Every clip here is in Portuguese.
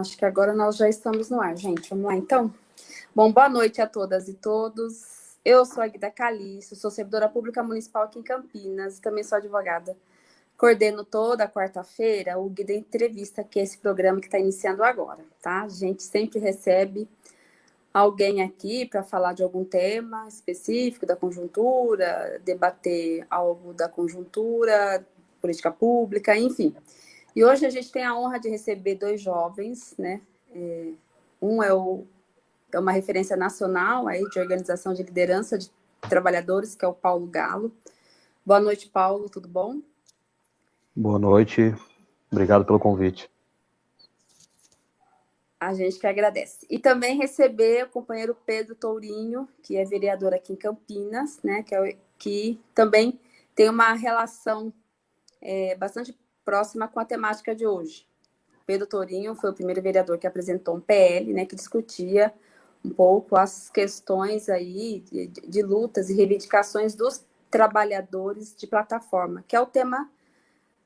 Acho que agora nós já estamos no ar, gente. Vamos lá, então? Bom, boa noite a todas e todos. Eu sou a Guida Calixto, sou servidora pública municipal aqui em Campinas, também sou advogada. Coordeno toda quarta-feira o Guida Entrevista, que é esse programa que está iniciando agora, tá? A gente sempre recebe alguém aqui para falar de algum tema específico da conjuntura, debater algo da conjuntura, política pública, enfim. E hoje a gente tem a honra de receber dois jovens, né? É, um é, o, é uma referência nacional aí de organização de liderança de trabalhadores, que é o Paulo Galo. Boa noite, Paulo, tudo bom? Boa noite, obrigado pelo convite. A gente que agradece. E também receber o companheiro Pedro Tourinho, que é vereador aqui em Campinas, né? Que, é, que também tem uma relação é, bastante próxima com a temática de hoje. Pedro Tourinho foi o primeiro vereador que apresentou um PL, né, que discutia um pouco as questões aí de, de lutas e reivindicações dos trabalhadores de plataforma, que é o tema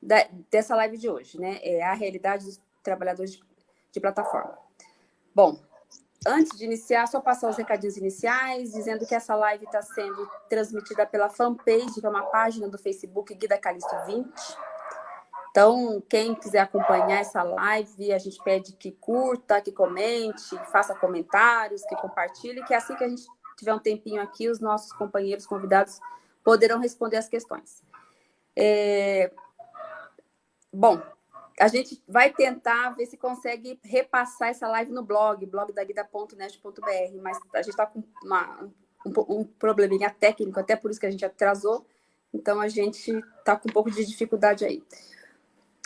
da, dessa live de hoje, né? É a realidade dos trabalhadores de, de plataforma. Bom, antes de iniciar, só passar os recadinhos iniciais, dizendo que essa live está sendo transmitida pela fanpage, que é uma página do Facebook Guida Calixto 20. Então, quem quiser acompanhar essa live, a gente pede que curta, que comente, que faça comentários, que compartilhe, que assim que a gente tiver um tempinho aqui, os nossos companheiros convidados poderão responder as questões. É... Bom, a gente vai tentar ver se consegue repassar essa live no blog, blog da guida.net.br, mas a gente está com uma, um, um probleminha técnico, até por isso que a gente atrasou, então a gente está com um pouco de dificuldade aí.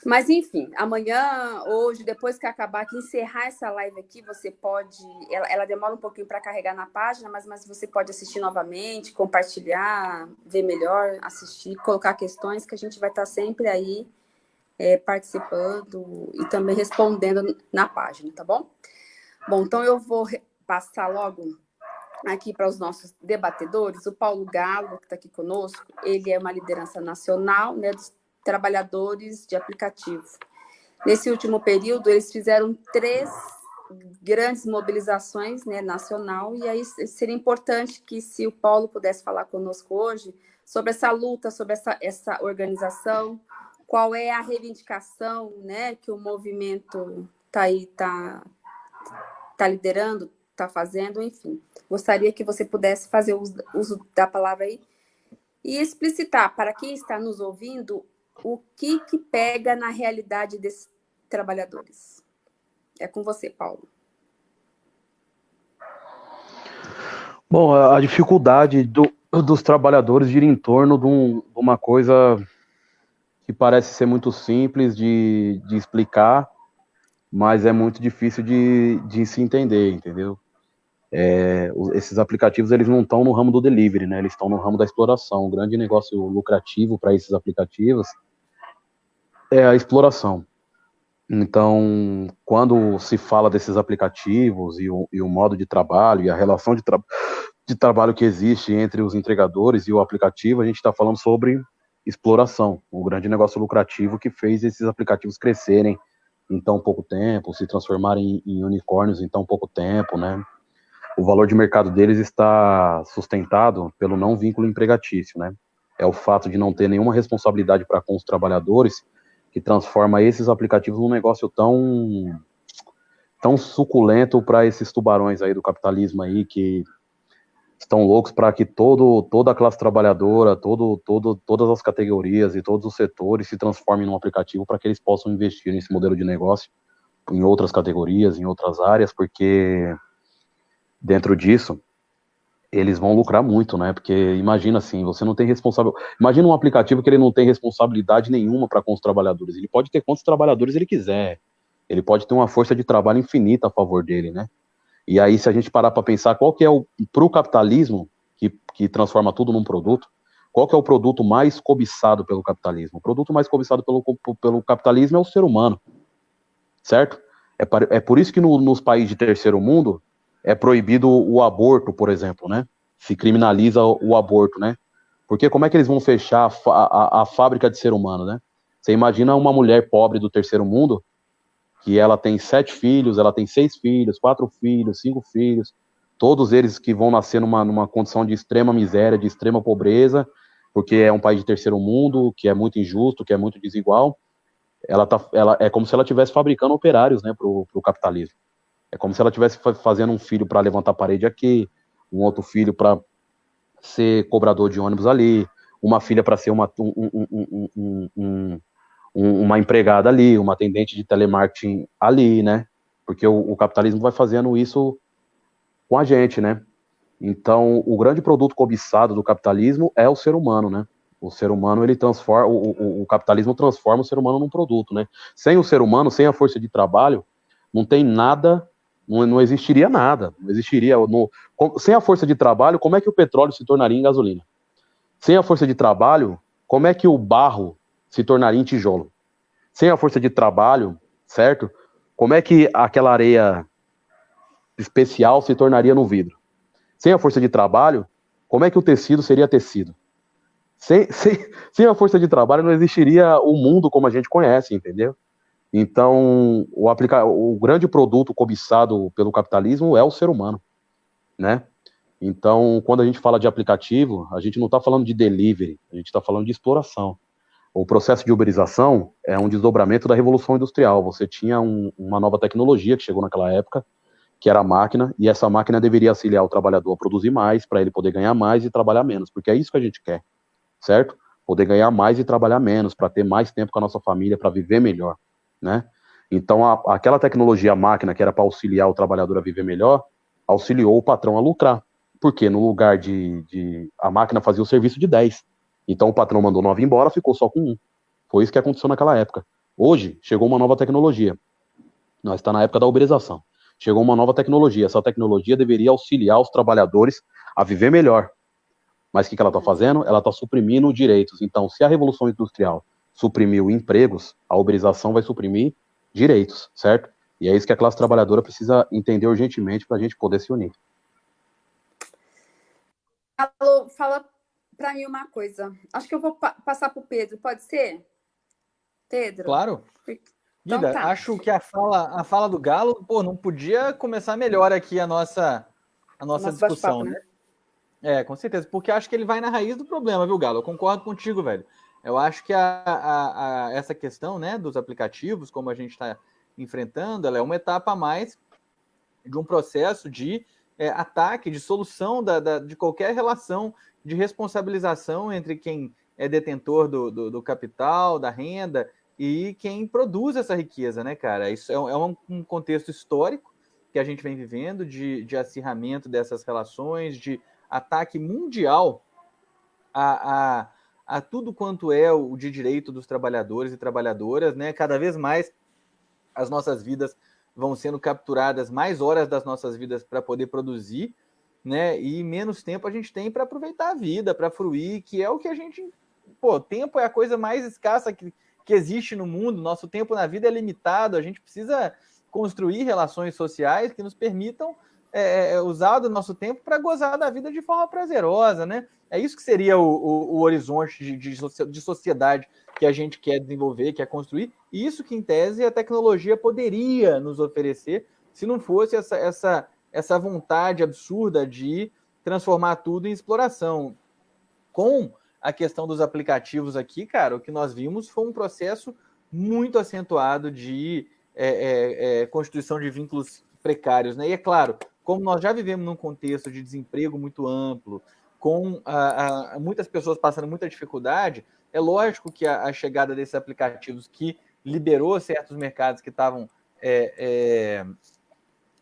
Mas, enfim, amanhã, hoje, depois que acabar aqui, encerrar essa live aqui, você pode... Ela, ela demora um pouquinho para carregar na página, mas, mas você pode assistir novamente, compartilhar, ver melhor, assistir, colocar questões, que a gente vai estar sempre aí é, participando e também respondendo na página, tá bom? Bom, então eu vou passar logo aqui para os nossos debatedores. O Paulo Galo, que está aqui conosco, ele é uma liderança nacional né, dos trabalhadores de aplicativo. Nesse último período, eles fizeram três grandes mobilizações né, nacional, e aí seria importante que, se o Paulo pudesse falar conosco hoje, sobre essa luta, sobre essa, essa organização, qual é a reivindicação né, que o movimento está aí, está tá liderando, está fazendo, enfim. Gostaria que você pudesse fazer uso, uso da palavra aí e explicitar para quem está nos ouvindo o que, que pega na realidade desses trabalhadores. É com você, Paulo. Bom, a dificuldade do, dos trabalhadores gira em torno de, um, de, uma coisa que parece ser muito simples de, de explicar, mas é muito difícil de, de se entender, entendeu? É, esses aplicativos eles não estão no ramo do delivery, né? Eles estão no ramo da exploração. O grande negócio lucrativo para esses aplicativos é a exploração. Então, quando se fala desses aplicativos e o, e o modo de trabalho e a relação de, tra de, trabalho que existe entre os entregadores e o aplicativo, a gente está falando sobre exploração, o grande negócio lucrativo que fez esses aplicativos crescerem em tão pouco tempo, se transformarem em, em unicórnios em tão pouco tempo, né? O valor de mercado deles está sustentado pelo não vínculo empregatício, né? É o fato de não ter nenhuma responsabilidade para com os trabalhadores que transforma esses aplicativos num negócio tão tão suculento para esses tubarões aí do capitalismo aí que estão loucos para que todo toda a classe trabalhadora, todo, todo todas as categorias e todos os setores se transformem num aplicativo para que eles possam investir nesse modelo de negócio em outras categorias, em outras áreas, porque dentro disso eles vão lucrar muito, né? Porque imagina assim, você não tem responsável. Imagina um aplicativo que ele não tem responsabilidade nenhuma para com os trabalhadores. Ele pode ter quantos trabalhadores ele quiser. Ele pode ter uma força de trabalho infinita a favor dele, né? E aí, se a gente parar para pensar qual que é o para o capitalismo que, que transforma tudo num produto, qual que é o produto mais cobiçado pelo capitalismo? O produto mais cobiçado pelo, pelo capitalismo é o ser humano, certo? É, é por isso que no, nos países de terceiro mundo é proibido o aborto, por exemplo, né? Se criminaliza o, aborto, né? Porque como é que eles vão fechar a, a, a, fábrica de ser humano, né? Você imagina uma mulher pobre do terceiro mundo que ela tem sete filhos, ela tem seis filhos, quatro filhos, cinco filhos, todos eles que vão nascer numa, numa condição de extrema miséria, de extrema pobreza, porque é um país de terceiro mundo, que é muito injusto, que é muito desigual. Ela tá, ela é como se ela estivesse fabricando operários, né, para o capitalismo. É como se ela estivesse fazendo um filho para levantar a parede aqui, um outro filho para ser cobrador de ônibus ali, uma filha para ser uma, um, um, um, uma empregada ali, uma atendente de telemarketing ali, né? Porque o, o, capitalismo vai fazendo isso com a gente, né? Então, o grande produto cobiçado do capitalismo é o ser humano, né? O ser humano, ele transforma, o, o, o capitalismo transforma o ser humano num produto, né? Sem o ser humano, sem a força de trabalho, não tem nada não, não existiria nada. Não existiria. No, sem a força de trabalho, como é que o petróleo se tornaria em gasolina? Sem a força de trabalho, como é que o barro se tornaria em tijolo? Sem a força de trabalho, certo? Como é que aquela areia especial se tornaria no vidro? Sem a força de trabalho, como é que o tecido seria tecido? Sem, sem, sem a força de trabalho não existiria o mundo como a gente conhece, entendeu? Então, o, aplica... o grande produto cobiçado pelo capitalismo é o ser humano, né? Então, quando a gente fala de aplicativo, a gente não está falando de delivery, a gente está falando de exploração. O processo de uberização é um desdobramento da revolução industrial. Você tinha um, uma nova tecnologia que chegou naquela época, que era a máquina, e essa máquina deveria auxiliar o trabalhador a produzir mais, para ele poder ganhar mais e trabalhar menos, porque é isso que a gente quer, certo? Poder ganhar mais e trabalhar menos, para ter mais tempo com a nossa família, para viver melhor né? Então, a, aquela tecnologia máquina que era para auxiliar o trabalhador a viver melhor, auxiliou o patrão a lucrar. Porque no lugar de, de a máquina fazia o serviço de 10. Então o patrão mandou 9 embora, ficou só com um. Foi isso que aconteceu naquela época. Hoje, chegou uma nova tecnologia. Nós está na época da uberização. Chegou uma nova tecnologia. Essa tecnologia deveria auxiliar os trabalhadores a viver melhor. Mas o que, que ela está fazendo? Ela está suprimindo direitos. Então, se a Revolução Industrial suprimiu empregos, a uberização vai suprimir direitos, certo? E é isso que a classe trabalhadora precisa entender urgentemente para a gente poder se unir. Alô, fala para mim uma coisa. Acho que eu vou pa passar para o Pedro, pode ser? Pedro? Claro. Então, Guida, tá. acho que a fala, a fala do Galo, pô, não podia começar melhor aqui a nossa, a nossa discussão, né? né? É, com certeza, porque acho que ele vai na raiz do problema, viu, Galo? Eu concordo contigo, velho. Eu acho que a, a, a, essa questão né, dos aplicativos, como a gente está enfrentando, ela é uma etapa a mais de um processo de é, ataque, de solução da, da, de qualquer relação de responsabilização entre quem é detentor do, do, do, capital, da renda e quem produz essa riqueza, né, cara? Isso é, é um, um, contexto histórico que a gente vem vivendo de, de acirramento dessas relações, de ataque mundial a, a a tudo quanto é o de direito dos trabalhadores e trabalhadoras, né? Cada vez mais as nossas vidas vão sendo capturadas, mais horas das nossas vidas para poder produzir, né? E menos tempo a gente tem para aproveitar a vida, para fruir, que é o que a gente. Pô, tempo é a coisa mais escassa que, que existe no mundo. Nosso tempo na vida é limitado. A gente precisa construir relações sociais que nos permitam é, é, usar do nosso tempo para gozar da vida de forma prazerosa, né? É isso que seria o, o, o horizonte de, de, de, sociedade que a gente quer desenvolver, quer construir, e isso que, em tese, a tecnologia poderia nos oferecer se não fosse essa, essa, essa vontade absurda de transformar tudo em exploração. Com a questão dos aplicativos aqui, cara, o que nós vimos foi um processo muito acentuado de é, é, é, constituição de vínculos precários, né? E é claro, como nós já vivemos num contexto de desemprego muito amplo, com a, a, muitas pessoas passando muita dificuldade, é lógico que a, a, chegada desses aplicativos que liberou certos mercados que estavam é, é,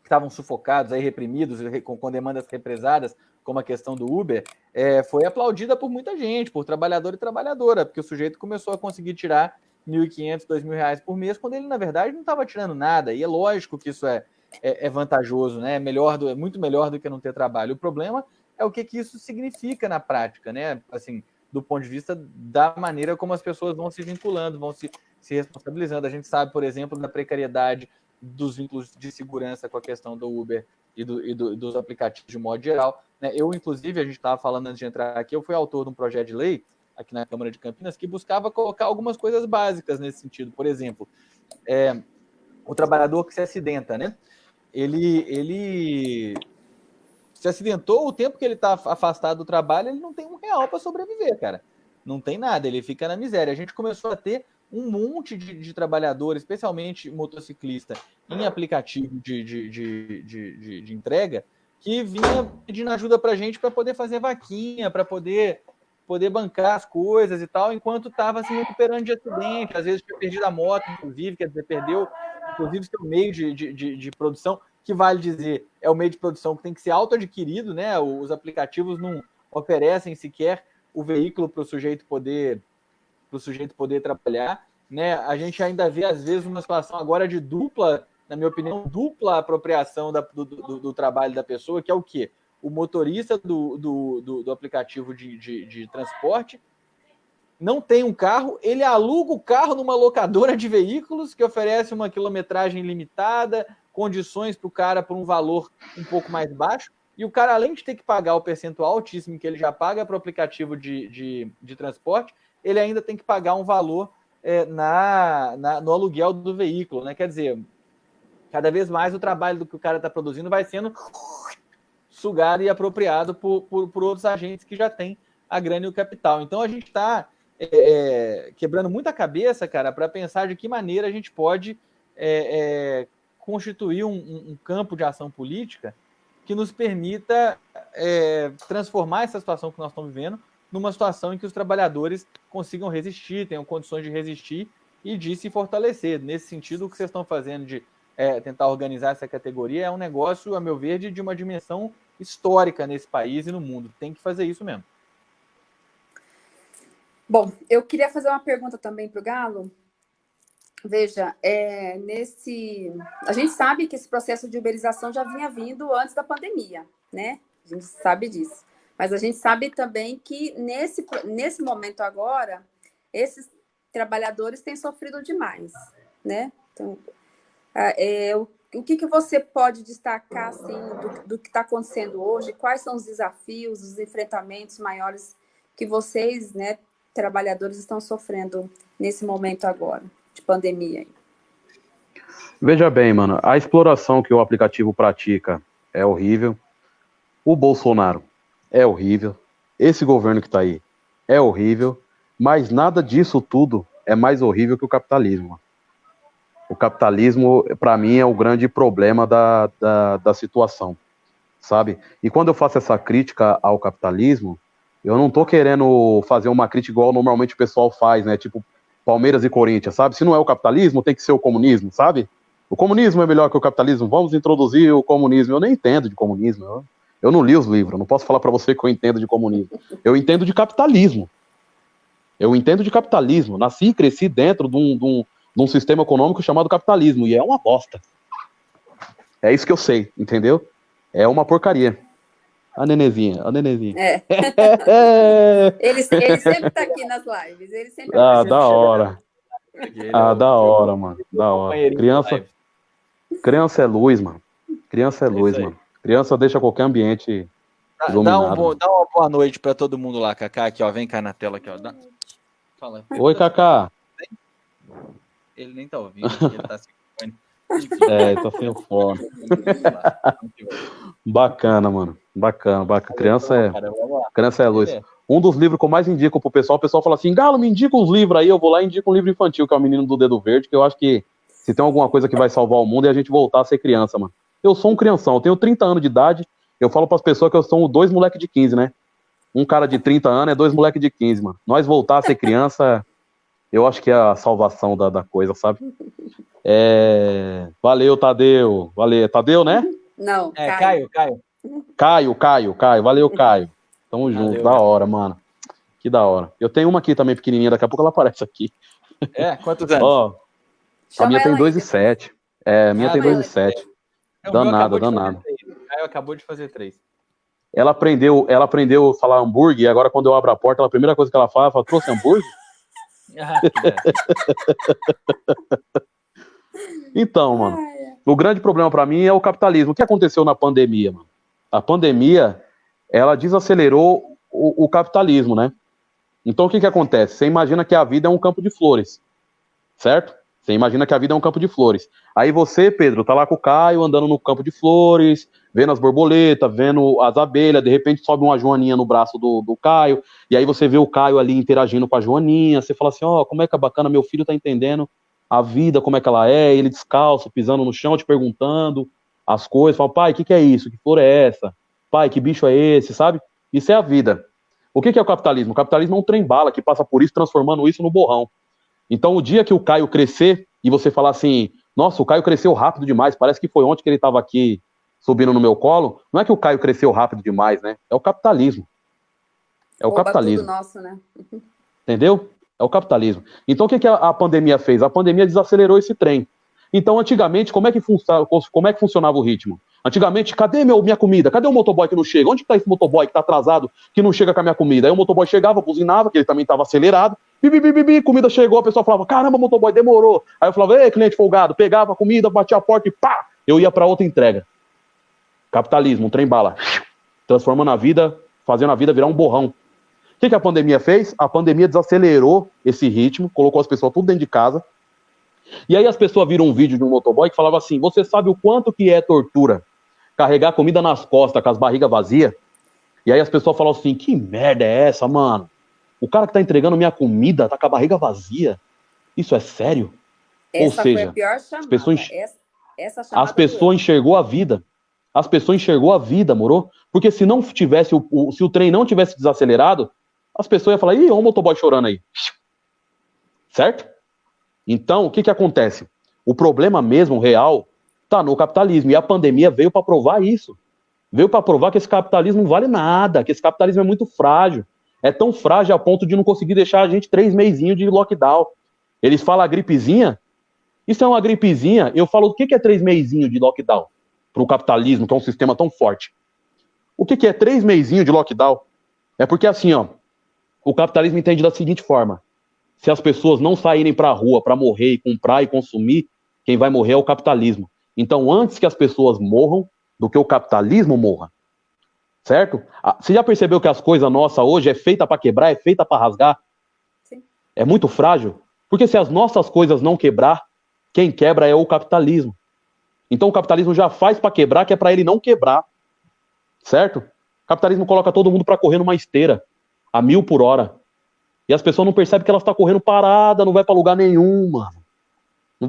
estavam sufocados, aí reprimidos, com, com, demandas represadas, como a questão do Uber, é, foi aplaudida por muita gente, por trabalhador e trabalhadora, porque o sujeito começou a conseguir tirar R$ 1.500, R$ 2.000 por mês, quando ele, na verdade, não estava tirando nada. E é lógico que isso é, é, é vantajoso, né? É, melhor do, é muito melhor do que não ter trabalho. O problema é o que, que isso significa na prática, né? Assim, do ponto de vista da maneira como as pessoas vão se vinculando, vão se, se responsabilizando. A gente sabe, por exemplo, da precariedade dos vínculos de segurança com a questão do Uber e, do, e do, dos aplicativos de modo geral. Né? Eu, inclusive, a gente estava falando antes de entrar aqui, eu fui autor de um projeto de lei aqui na Câmara de Campinas que buscava colocar algumas coisas básicas nesse sentido. Por exemplo, é, o trabalhador que se acidenta, né? Ele, ele se acidentou, o tempo que ele está afastado do trabalho, ele não tem um real para sobreviver, cara. Não tem nada, ele fica na miséria. A gente começou a ter um monte de, de trabalhadores, especialmente motociclista, em aplicativo de, de, de, de entrega, que vinha pedindo ajuda para a gente para poder fazer vaquinha, para poder poder bancar as coisas e tal, enquanto estava se recuperando de acidente, às vezes tinha perdido a moto, inclusive, quer dizer, perdeu, inclusive, seu meio de, de, de, de produção, que vale dizer, é o meio de produção que tem que ser auto-adquirido, né? Os aplicativos não oferecem sequer o veículo para o sujeito poder para o sujeito poder trabalhar, né? A gente ainda vê às vezes uma situação agora de dupla, na minha opinião, dupla apropriação da, do, do, do, trabalho da pessoa, que é o quê? O motorista do, do, do aplicativo de, de, de transporte não tem um carro, ele aluga o carro numa locadora de veículos que oferece uma quilometragem limitada, condições para o cara por um valor um pouco mais baixo, e o cara, além de ter que pagar o percentual altíssimo que ele já paga para o aplicativo de, de, de, transporte, ele ainda tem que pagar um valor é, na, na, no aluguel do veículo, né? Quer dizer, cada vez mais o trabalho do que o cara está produzindo vai sendo sugado e apropriado por, por, por, outros agentes que já têm a grana e o capital. Então a gente está é, é, quebrando muita cabeça, cara, para pensar de que maneira a gente pode é, é constituir um, um, campo de ação política que nos permita é, transformar essa situação que nós estamos vivendo numa situação em que os trabalhadores consigam resistir, tenham condições de resistir e de se fortalecer. Nesse sentido, o que vocês estão fazendo de é, tentar organizar essa categoria é um negócio, a meu ver, de, de uma dimensão histórica nesse país e no mundo. Tem que fazer isso mesmo. Bom, eu queria fazer uma pergunta também para o Galo, Veja, é, nesse, a gente sabe que esse processo de uberização já vinha vindo antes da pandemia, né? A gente sabe disso. Mas a gente sabe também que nesse, nesse momento agora, esses trabalhadores têm sofrido demais, né? Então, é, o, o que, que você pode destacar assim, do, do que está acontecendo hoje? Quais são os desafios, os enfrentamentos maiores que vocês, né, trabalhadores, estão sofrendo nesse momento agora? De pandemia. Veja bem, mano, a exploração que o aplicativo pratica é horrível. O Bolsonaro é horrível. Esse governo que está aí é horrível. Mas nada disso tudo é mais horrível que o capitalismo. O capitalismo, para mim, é o grande problema da, da, da situação, sabe? E quando eu faço essa crítica ao capitalismo, eu não estou querendo fazer uma crítica igual normalmente o pessoal faz, né? Tipo, Palmeiras e Corinthians, sabe? Se não é o capitalismo, tem que ser o comunismo, sabe? O comunismo é melhor que o capitalismo, vamos introduzir o comunismo. Eu nem entendo de comunismo, eu, eu não li os livros, não posso falar para você que eu entendo de comunismo. Eu entendo de capitalismo. Eu entendo de capitalismo. Nasci e cresci dentro de um, de, um, de um sistema econômico chamado capitalismo, e é uma bosta. É isso que eu sei, entendeu? É uma porcaria. A Nenezinha, a Nenezinha. É. ele, ele sempre tá aqui nas lives. Ele sempre ah, da hora. Ah, da hora, mano. Da hora. Criança, criança é luz, mano. Criança é luz, mano. Criança deixa qualquer ambiente dá, dá, um bom, dá uma boa noite pra todo mundo lá, Kaká. Aqui, ó. Vem cá na tela aqui, ó. Dá... Fala. Oi, Kaká. Ele nem tá ouvindo, ele tá se é, tô sem o fone. bacana, mano. Bacana, bacana. Criança é, criança é luz. Um dos livros que eu mais indico pro pessoal, o pessoal fala assim, Galo, me indica uns livros aí, eu vou lá e indico um livro infantil, que é o Menino do Dedo Verde, que eu acho que se tem alguma coisa que vai salvar o mundo é a gente voltar a ser criança, mano. Eu sou um crianção, eu tenho 30 anos de idade, eu falo pras pessoas que eu sou dois moleque de 15, né? Um cara de 30 anos é dois moleque de 15, mano. Nós voltar a ser criança, eu acho que é a salvação da, da coisa, sabe? É... Valeu, Tadeu. Valeu. Tadeu, né? Não, é, Caio. Caio, Caio. Caio, Caio, Valeu, Caio. Tamo junto. Valeu, da hora, mano. Que da hora. Eu tenho uma aqui também pequenininha, daqui a pouco ela aparece aqui. É? Quantos anos? Ó, a minha tem 2 e 7. É, a minha ah, tem 2 e 7. Danada, danada. Caio acabou de fazer 3. Ela aprendeu, ela aprendeu a falar hambúrguer, e agora quando eu abro a porta, a primeira coisa que ela fala, ela fala, trouxe hambúrguer? Ah, Então, mano, o grande problema para mim é o capitalismo. O que aconteceu na pandemia, mano? A pandemia, ela desacelerou o, o capitalismo, né? Então, o que que acontece? Você imagina que a vida é um campo de flores, certo? Você imagina que a vida é um campo de flores. Aí você, Pedro, tá lá com o Caio andando no campo de flores, vendo as borboletas, vendo as abelhas, de repente sobe uma joaninha no braço do, do Caio, e aí você vê o Caio ali interagindo com a joaninha, você fala assim, ó, oh, como é que é bacana, meu filho tá entendendo a vida, como é que ela é, ele descalço, pisando no chão, te perguntando as coisas, fala, pai, o que, que é isso? Que flor é essa? Pai, que bicho é esse, sabe? Isso é a vida. O que, que é o capitalismo? O capitalismo é um trem-bala que passa por isso, transformando isso no borrão. Então, o dia que o Caio crescer e você falar assim, nossa, o Caio cresceu rápido demais, parece que foi ontem que ele estava aqui subindo no meu colo, não é que o Caio cresceu rápido demais, né? É o capitalismo. É o Oba capitalismo. Nosso, né? Entendeu? É o capitalismo. Então o que, que a, a, pandemia fez? A pandemia desacelerou esse trem. Então, antigamente, como é que, como é que funcionava o ritmo? Antigamente, cadê meu, minha comida? Cadê o motoboy que não chega? Onde está esse motoboy que está atrasado, que não chega com a minha comida? Aí o motoboy chegava, buzinava, que ele também estava acelerado. Bibi, bibi, bibi, comida chegou, a pessoa falava, caramba, motoboy, demorou. Aí eu falava, ei, cliente folgado, pegava a comida, batia a porta e pá, eu ia para outra entrega. Capitalismo, um trem bala. Transformando a vida, fazendo a vida virar um borrão. O que, que a pandemia fez? A pandemia desacelerou esse ritmo, colocou as pessoas tudo dentro de casa. E aí as pessoas viram um vídeo de um motoboy que falava assim: você sabe o quanto que é tortura carregar comida nas costas com as barrigas vazias? E aí as pessoas falam assim: que merda é essa, mano? O cara que tá entregando minha comida tá com a barriga vazia. Isso é sério? Essa Ou seja, as pessoas, essa, essa as pessoas enxergou a vida as pessoas enxergou a vida, morou? Porque se não tivesse o, o, se o trem não tivesse desacelerado, as pessoas iam falar, ih, olha o motoboy chorando aí. Certo? Então, o que que acontece? O problema mesmo, real, tá no capitalismo. E a pandemia veio para provar isso. Veio para provar que esse capitalismo não vale nada, que esse capitalismo é muito frágil. É tão frágil a ponto de não conseguir deixar a gente três meizinhos de lockdown. Eles falam a gripezinha. Isso é uma gripezinha. Eu falo, o que, que é três meizinhos de lockdown? para o capitalismo, que é um sistema tão forte. O que, que é três meizinhos de lockdown? É porque assim, ó, o capitalismo entende da seguinte forma: se as pessoas não saírem para a rua para morrer e comprar e consumir, quem vai morrer é o capitalismo. Então, antes que as pessoas morram, do que o capitalismo morra. Certo? Ah, você já percebeu que as coisas nossas hoje é feita para quebrar, é feita para rasgar? Sim. É muito frágil. Porque se as nossas coisas não quebrar, quem quebra é o capitalismo. Então o capitalismo já faz para quebrar, que é para ele não quebrar. Certo? O capitalismo coloca todo mundo para correr numa esteira, a mil por hora. E as pessoas não percebem que elas estão tá correndo parada, não vai para lugar nenhum, mano.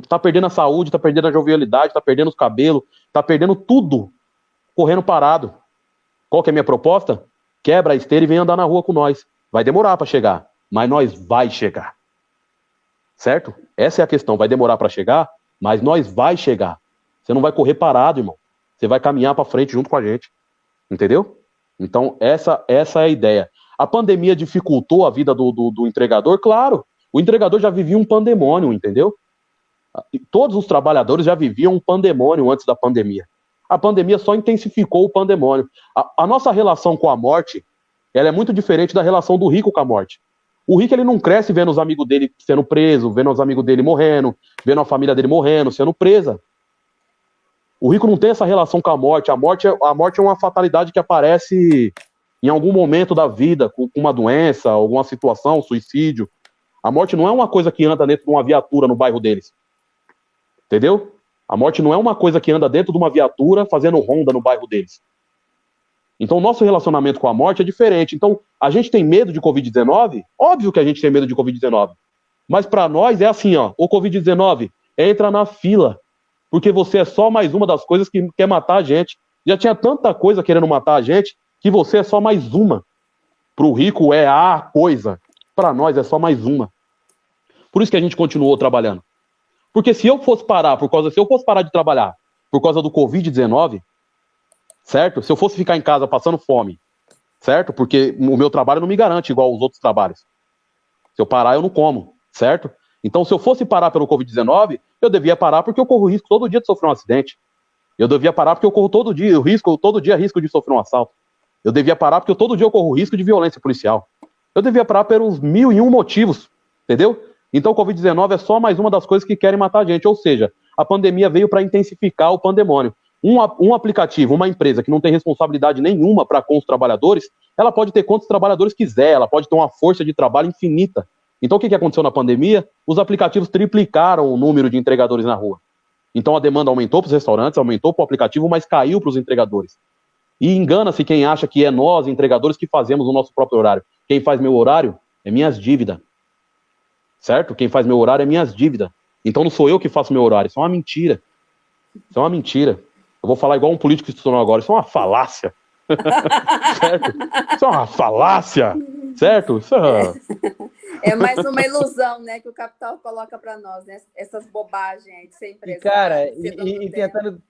Tá perdendo a saúde, tá perdendo a jovialidade, tá perdendo os cabelos, tá perdendo tudo correndo parado. Qual que é a minha proposta? Quebra a esteira e vem andar na rua com nós. Vai demorar para chegar, mas nós vai chegar. Certo? Essa é a questão. Vai demorar para chegar, mas nós vai chegar. Você não vai correr parado, irmão. Você vai caminhar para frente junto com a gente. Entendeu? Então, essa, essa é a ideia. A pandemia dificultou a vida do, do, do entregador? Claro. O entregador já vivia um pandemônio, entendeu? Todos os trabalhadores já viviam um pandemônio antes da pandemia. A pandemia só intensificou o pandemônio. A, a, nossa relação com a morte, ela é muito diferente da relação do rico com a morte. O rico ele não cresce vendo os amigos dele sendo presos, vendo os amigos dele morrendo, vendo a família dele morrendo, sendo presa. O rico não tem essa relação com a morte. A morte é, a morte é uma fatalidade que aparece em algum momento da vida, com uma doença, alguma situação, suicídio. A morte não é uma coisa que anda dentro de uma viatura no bairro deles. Entendeu? A morte não é uma coisa que anda dentro de uma viatura fazendo ronda no bairro deles. Então, o nosso relacionamento com a morte é diferente. Então, a gente tem medo de Covid-19? Óbvio que a gente tem medo de Covid-19. Mas para nós é assim, ó, o Covid-19 entra na fila porque você é só mais uma das coisas que quer matar a gente. Já tinha tanta coisa querendo matar a gente que você é só mais uma. Para o rico é a coisa, para nós é só mais uma. Por isso que a gente continuou trabalhando. Porque se eu fosse parar por causa, se eu fosse parar de trabalhar por causa do Covid-19, certo? Se eu fosse ficar em casa passando fome, certo? Porque o meu trabalho não me garante igual os outros trabalhos. Se eu parar, eu não como, certo? Então, se eu fosse parar pelo Covid-19, eu devia parar porque eu corro risco todo dia de sofrer um acidente. Eu devia parar porque eu corro todo dia, eu risco, todo dia risco de sofrer um assalto. Eu devia parar porque eu, todo dia eu corro risco de violência policial. Eu devia parar pelos mil e um motivos, entendeu? Então, o Covid-19 é só mais uma das coisas que querem matar a gente. Ou seja, a pandemia veio para intensificar o pandemônio. Um, um aplicativo, uma empresa que não tem responsabilidade nenhuma para com os trabalhadores, ela pode ter quantos trabalhadores quiser, ela pode ter uma força de trabalho infinita. Então, o que, que aconteceu na pandemia? Os aplicativos triplicaram o número de entregadores na rua. Então, a demanda aumentou para os restaurantes, aumentou para o aplicativo, mas caiu para os entregadores. E engana-se quem acha que é nós, entregadores, que fazemos o nosso próprio horário. Quem faz meu horário é minhas dívidas. Certo? Quem faz meu horário é minhas dívidas. Então não sou eu que faço meu horário. Isso é uma mentira. Isso é uma mentira. Eu vou falar igual um político institucional agora. Isso é uma falácia. certo? Isso é uma falácia. Certo? Isso é... é mais uma ilusão, né, que o capital coloca para nós, né? Essas bobagens aí de ser empresário. E, cara, e, e tentando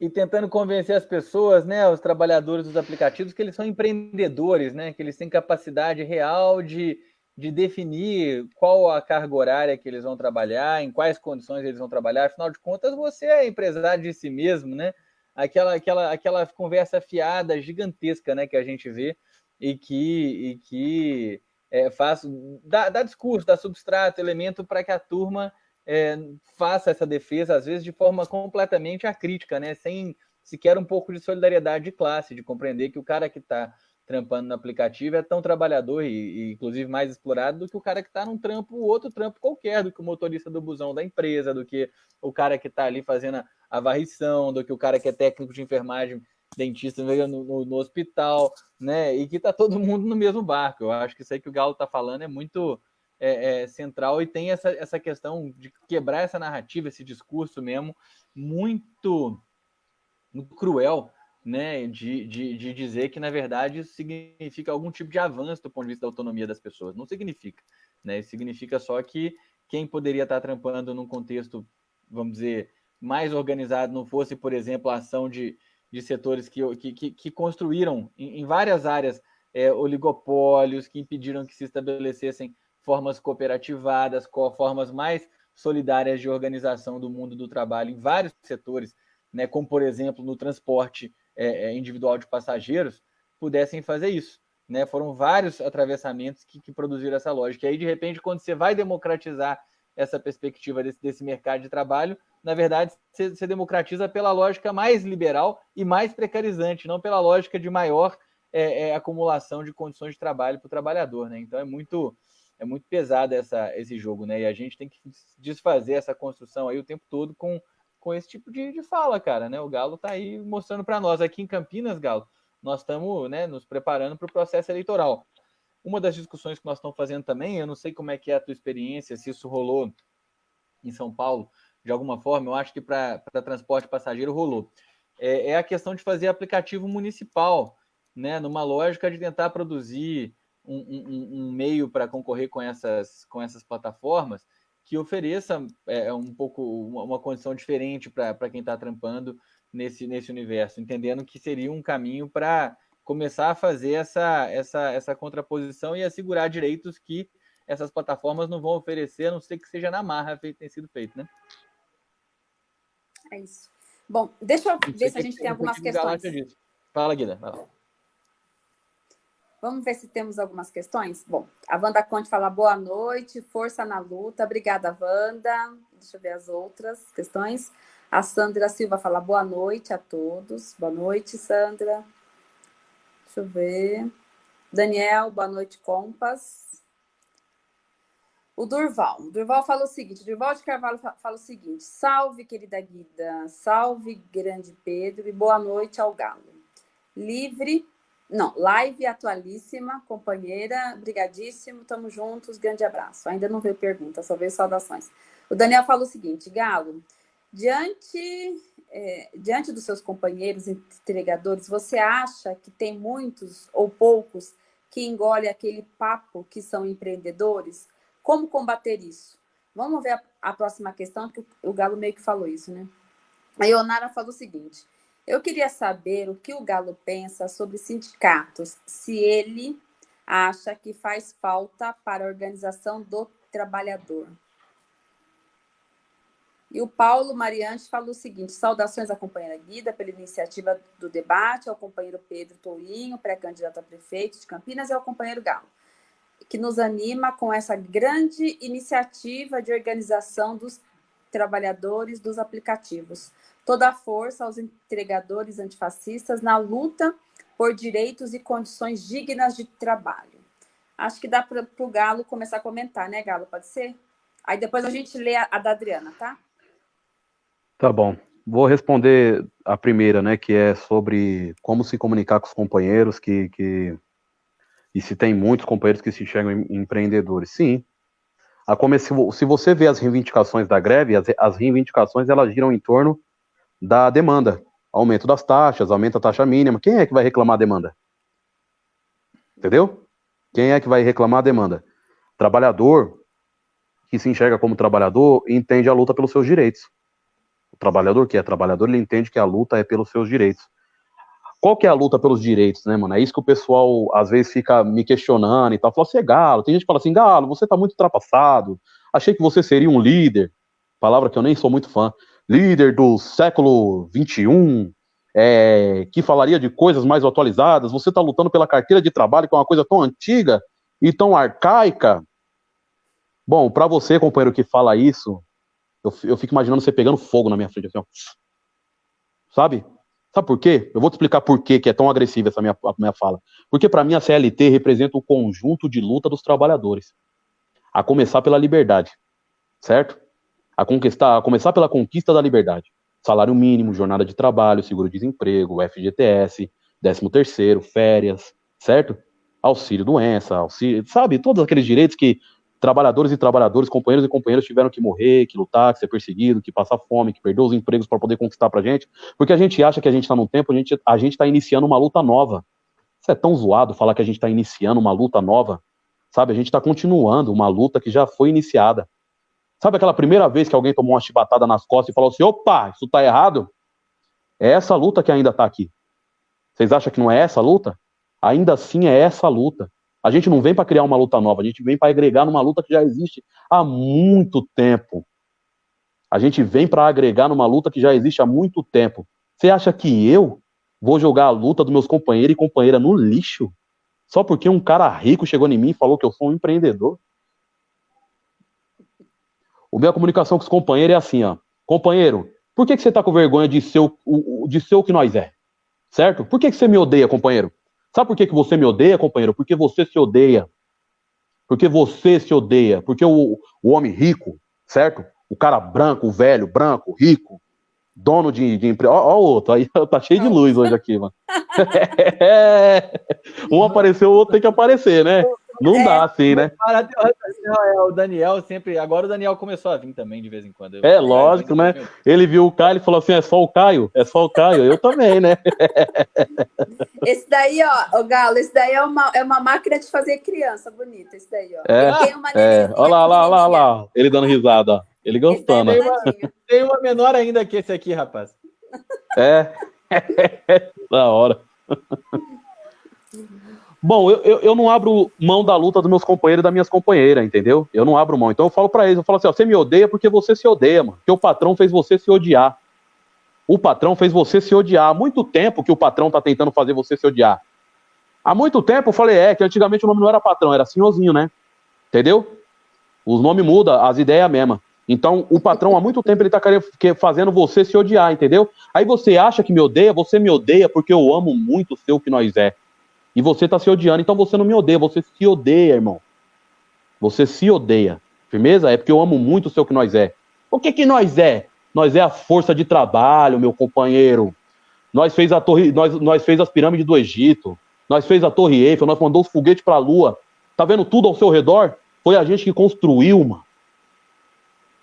e tentando convencer as pessoas, né, os trabalhadores dos aplicativos, que eles são empreendedores, né, que eles têm capacidade real de, de definir qual a carga horária que eles vão trabalhar, em quais condições eles vão trabalhar. Afinal de contas, você é empresário de si mesmo, né? Aquela, aquela, aquela conversa fiada gigantesca, né, que a gente vê e que, e que é, faz, dá, dá discurso, dá substrato, elemento para que a turma é, faça essa defesa, às vezes de forma completamente acrítica, né? sem sequer um pouco de solidariedade de classe, de compreender que o cara que está trampando no aplicativo é tão trabalhador e, e, inclusive mais explorado do que o cara que está num trampo, outro trampo qualquer, do que o motorista do busão da empresa, do que o cara que está ali fazendo a, a, varrição, do que o cara que é técnico de enfermagem, dentista no, no, no hospital, né? E que está todo mundo no mesmo barco. Eu acho que isso aí que o Galo está falando é muito é, é, central e tem essa, essa questão de quebrar essa narrativa, esse discurso mesmo, muito, muito cruel, né, de, de, de, dizer que, na verdade, isso significa algum tipo de avanço do ponto de vista da autonomia das pessoas. Não significa. Né? significa só que quem poderia estar trampando num contexto, vamos dizer, mais organizado, não fosse, por exemplo, a ação de, de setores que, que, que construíram em, em várias áreas é, oligopólios, que impediram que se estabelecessem formas cooperativadas, formas mais solidárias de organização do mundo do trabalho em vários setores, né, como, por exemplo, no transporte é, é, individual de passageiros, pudessem fazer isso. Né? Foram vários atravessamentos que, que, produziram essa lógica. E aí, de repente, quando você vai democratizar essa perspectiva desse, desse mercado de trabalho, na verdade, você, você, democratiza pela lógica mais liberal e mais precarizante, não pela lógica de maior é, é, acumulação de condições de trabalho para o trabalhador. Né? Então, é muito, é muito pesado essa, esse jogo, né? E a gente tem que desfazer essa construção aí o tempo todo com, com esse tipo de, de fala, cara, né? O Galo tá aí mostrando para nós aqui em Campinas, Galo, nós estamos né, nos preparando para o processo eleitoral. Uma das discussões que nós estamos fazendo também, eu não sei como é que é a tua experiência, se isso rolou em São Paulo de alguma forma, eu acho que para transporte passageiro rolou. É, é a questão de fazer aplicativo municipal, né? Numa lógica de tentar produzir um, um, um meio para concorrer com essas, com essas plataformas que ofereça é, um pouco uma, uma condição diferente para quem está trampando nesse, nesse universo, entendendo que seria um caminho para começar a fazer essa, essa, essa contraposição e assegurar direitos que essas plataformas não vão oferecer, a não ser que seja na marra feito, tem sido feito, né? É isso. Bom, deixa eu ver se a gente tem algumas questões. Fala, Guida. Fala. Vamos ver se temos algumas questões? Bom, a Wanda Conte fala boa noite, força na luta. Obrigada, Wanda. Deixa eu ver as outras questões. A Sandra Silva fala boa noite a todos. Boa noite, Sandra. Deixa eu ver. Daniel, boa noite, Compas. O Durval. O Durval fala o seguinte: Durval de Carvalho fala o seguinte: salve, querida Guida, salve, grande Pedro, e boa noite ao Galo. Livre não, live atualíssima, companheira, brigadíssimo, tamo juntos, grande abraço. Ainda não veio pergunta, só veio saudações. O Daniel fala o seguinte, Galo, diante, é, diante dos seus companheiros entregadores, você acha que tem muitos ou poucos que engolem aquele papo que são empreendedores? Como combater isso? Vamos ver a, a próxima questão, que o, o Galo meio que falou isso, né? A Ionara falou o seguinte, eu queria saber o que o Galo pensa sobre sindicatos, se ele acha que faz falta para a organização do trabalhador. E o Paulo Mariante falou o seguinte: saudações à companheira Guida pela iniciativa do debate, ao companheiro Pedro Tourinho, pré-candidato a prefeito de Campinas, e ao companheiro Galo, que nos anima com essa grande iniciativa de organização dos trabalhadores dos aplicativos toda a força aos entregadores antifascistas na luta por direitos e condições dignas de trabalho. acho que dá para o Galo começar a comentar, né, Galo? Pode ser? Aí depois a gente lê a, a da Adriana, tá? Tá bom. Vou responder a primeira, né, que é sobre como se comunicar com os companheiros, que, que e se tem muitos companheiros que se enxergam empreendedores. Sim. A come, se você vê as reivindicações da greve, as, as reivindicações elas giram em torno da demanda. Aumento das taxas, aumenta a taxa mínima. Quem é que vai reclamar a demanda? Entendeu? Quem é que vai reclamar a demanda? Trabalhador que se enxerga como trabalhador entende a luta pelos seus direitos. O trabalhador que é trabalhador, ele entende que a luta é pelos seus direitos. Qual que é a luta pelos direitos, né, mano? É isso que o pessoal às vezes fica me questionando e tal. Fala assim, é Galo. Tem gente que fala assim, Galo, você tá muito ultrapassado. Achei que você seria um líder. Palavra que eu nem sou muito fã. Líder do século 21, é, que falaria de coisas mais atualizadas. Você tá lutando pela carteira de trabalho, que é uma coisa tão antiga e tão arcaica. Bom, para você, companheiro, que fala isso, eu, eu fico imaginando você pegando fogo na minha frente, assim, ó. Sabe? Sabe por quê? Eu vou te explicar por quê que é tão agressiva essa minha, minha fala. Porque para mim a CLT representa o conjunto de luta dos trabalhadores. A começar pela liberdade, certo? A, conquistar, a começar pela conquista da liberdade. Salário mínimo, jornada de trabalho, seguro-desemprego, FGTS, 13 terceiro, férias, certo? Auxílio doença, auxílio, sabe? Todos aqueles direitos que trabalhadores e trabalhadores, companheiros e companheiras tiveram que morrer, que lutar, que ser perseguido, que passar fome, que perder os empregos para poder conquistar pra gente, porque a gente acha que a gente está num tempo, a gente a gente está iniciando uma luta nova. Isso é tão zoado falar que a gente está iniciando uma luta nova, sabe? A gente está continuando uma luta que já foi iniciada. Sabe aquela primeira vez que alguém tomou uma chibatada nas costas e falou assim: opa, isso tá errado? É essa luta que ainda tá aqui. Vocês acham que não é essa luta? Ainda assim é essa luta. A gente não vem para criar uma luta nova, a gente vem para agregar numa luta que já existe há muito tempo. A gente vem para agregar numa luta que já existe há muito tempo. Você acha que eu vou jogar a luta dos meus companheiros e companheira no lixo? Só porque um cara rico chegou em mim e falou que eu sou um empreendedor? O minha comunicação com os companheiros é assim, ó. Companheiro, por que, que você tá com vergonha de ser o, de ser o que nós é? Certo? Por que, que você me odeia, companheiro? Sabe por que, que você me odeia, companheiro? Porque você se odeia. Porque você se odeia. Porque o, o homem rico, certo? O cara branco, o velho, branco, rico, dono de, de empresa. Ó, ó, o outro, aí tá cheio de luz hoje aqui, mano. um apareceu, o outro tem que aparecer, né? Não é, dá assim, né? É, o Daniel sempre. Agora o Daniel começou a vir também de vez em quando. É, lógico, né? Ele viu o Caio e falou assim: é só o Caio, é só o Caio. Eu também, né? Esse daí, ó, o Galo, esse daí é uma, é uma máquina de fazer criança bonita. Esse daí, ó. É, tem uma é. Olha lá, olha lá, olha lá. Ele dando risada, ó. Ele gostando. Tem uma, tem uma menor ainda que esse aqui, rapaz. É. da hora. Bom, eu, eu, eu, não abro mão da luta dos meus companheiros e das minhas companheiras, entendeu? Eu não abro mão. Então eu falo para eles, eu falo assim, ó, você me odeia porque você se odeia, mano. Porque o patrão fez você se odiar. O patrão fez você se odiar. Há muito tempo que o patrão tá tentando fazer você se odiar. Há muito tempo eu falei, é, que antigamente o nome não era patrão, era senhorzinho, né? Entendeu? Os nomes mudam, as ideias mesma. Então, o patrão, há muito tempo, ele tá fazendo você se odiar, entendeu? Aí você acha que me odeia, você me odeia porque eu amo muito o seu que nós é. E você tá se odiando, então você não me odeia, você se odeia, irmão. Você se odeia. Firmeza? É porque eu amo muito o seu que nós é. O que que nós é? Nós é a força de trabalho, meu companheiro. Nós fez a torre, nós, nós fez as pirâmides do Egito. Nós fez a Torre Eiffel, nós mandou os foguetes para a Lua. Tá vendo tudo ao seu redor? Foi a gente que construiu, mano.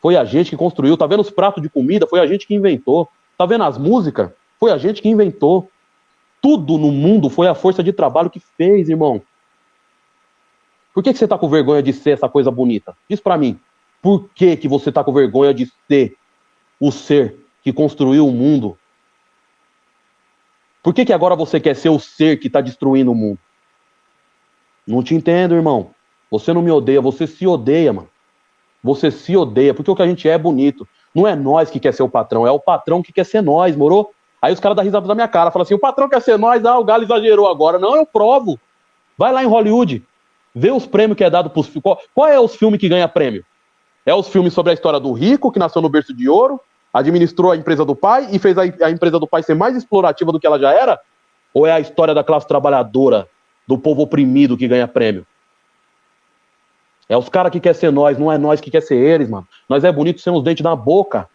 Foi a gente que construiu. Tá vendo os pratos de comida? Foi a gente que inventou. Tá vendo as músicas? Foi a gente que inventou. Tudo no mundo foi a força de trabalho que fez, irmão. Por que, que você tá com vergonha de ser essa coisa bonita? Diz para mim. Por que, que você tá com vergonha de ser o ser que construiu o mundo? Por que, que agora você quer ser o ser que está destruindo o mundo? Não te entendo, irmão. Você não me odeia, você se odeia, mano. Você se odeia, porque o que a gente é é bonito. Não é nós que quer ser o patrão, é o patrão que quer ser nós, morou? Aí os caras dão risada na minha cara, falam assim: o patrão quer ser nós, ah, o Galo exagerou agora. Não, eu provo. Vai lá em Hollywood, vê os prêmios que é dado pros. Qual, qual é os filmes que ganha prêmio? É os filmes sobre a história do rico, que nasceu no berço de ouro, administrou a empresa do pai e fez a, a empresa do pai ser mais explorativa do que ela já era? Ou é a história da classe trabalhadora, do povo oprimido que ganha prêmio? É os caras que quer ser nós, não é nós que quer ser eles, mano. Nós é bonito sem os dentes na boca.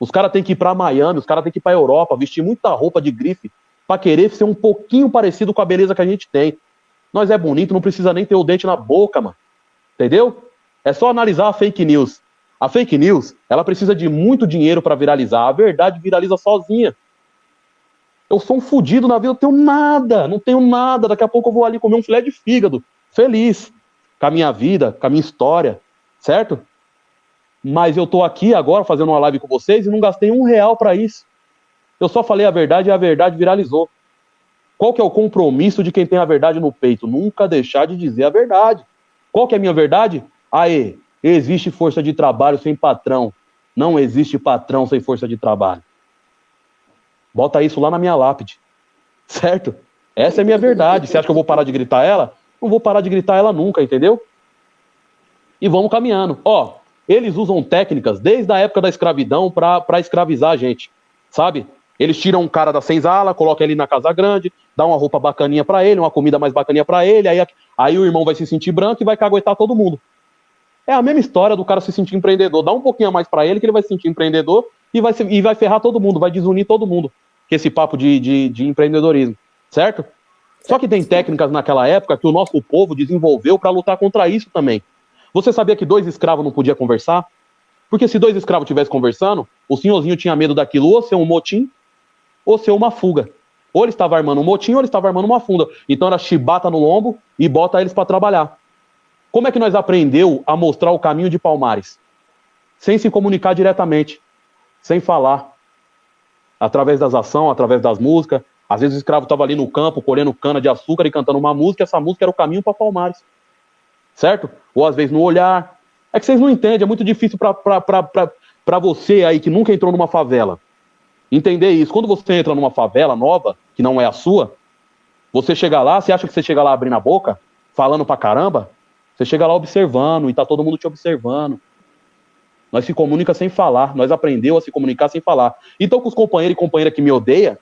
Os caras têm que ir pra Miami, os caras têm que ir pra Europa, vestir muita roupa de grife pra querer ser um pouquinho parecido com a beleza que a gente tem. Nós é bonito, não precisa nem ter o dente na boca, mano. Entendeu? É só analisar a fake news. A fake news, ela precisa de muito dinheiro para viralizar. A verdade viraliza sozinha. Eu sou um fudido na vida, eu tenho nada, não tenho nada. Daqui a pouco eu vou ali comer um filé de fígado, feliz com a minha vida, com a minha história, certo? Mas eu tô aqui agora fazendo uma live com vocês e não gastei um real para isso. Eu só falei a verdade e a verdade viralizou. Qual que é o compromisso de quem tem a verdade no peito? Nunca deixar de dizer a verdade. Qual que é a minha verdade? Aê, existe força de trabalho sem patrão. Não existe patrão sem força de trabalho. Bota isso lá na minha lápide. Certo? Essa é a minha verdade. Você acha que eu vou parar de gritar ela? não vou parar de gritar ela nunca, entendeu? E vamos caminhando. Ó, eles usam técnicas desde a época da escravidão para escravizar a gente, sabe? Eles tiram um cara da senzala, colocam ele na casa grande, dá uma roupa bacaninha para ele, uma comida mais bacaninha para ele, aí, aí o irmão vai se sentir branco e vai caguetar todo mundo. É a mesma história do cara se sentir empreendedor. Dá um pouquinho a mais para ele que ele vai se sentir empreendedor e vai, se, e vai ferrar todo mundo, vai desunir todo mundo com esse papo de, de, de empreendedorismo, certo? Só que tem técnicas naquela época que o nosso povo desenvolveu para lutar contra isso também. Você sabia que dois escravos não podiam conversar? Porque se dois escravos estivessem conversando, o senhorzinho tinha medo daquilo ou ser um motim ou ser uma fuga. Ou ele estava armando um motim ou ele estava armando uma funda. Então era chibata no lombo e bota eles para trabalhar. Como é que nós aprendeu a mostrar o caminho de Palmares? Sem se comunicar diretamente, sem falar. Através das ações, através das músicas, às vezes o escravo estava ali no campo, colhendo cana de açúcar e cantando uma música, essa música era o caminho para Palmares. Certo? Ou às vezes no olhar. É que vocês não entendem, é muito difícil para você aí que nunca entrou numa favela entender isso. Quando você entra numa favela nova, que não é a sua, você chega lá, você acha que você chega lá abrindo a boca, falando pra caramba? Você chega lá observando e tá todo mundo te observando. Nós se comunica sem falar, nós aprendeu a se comunicar sem falar. Então, com os companheiros e companheiras que me odeiam,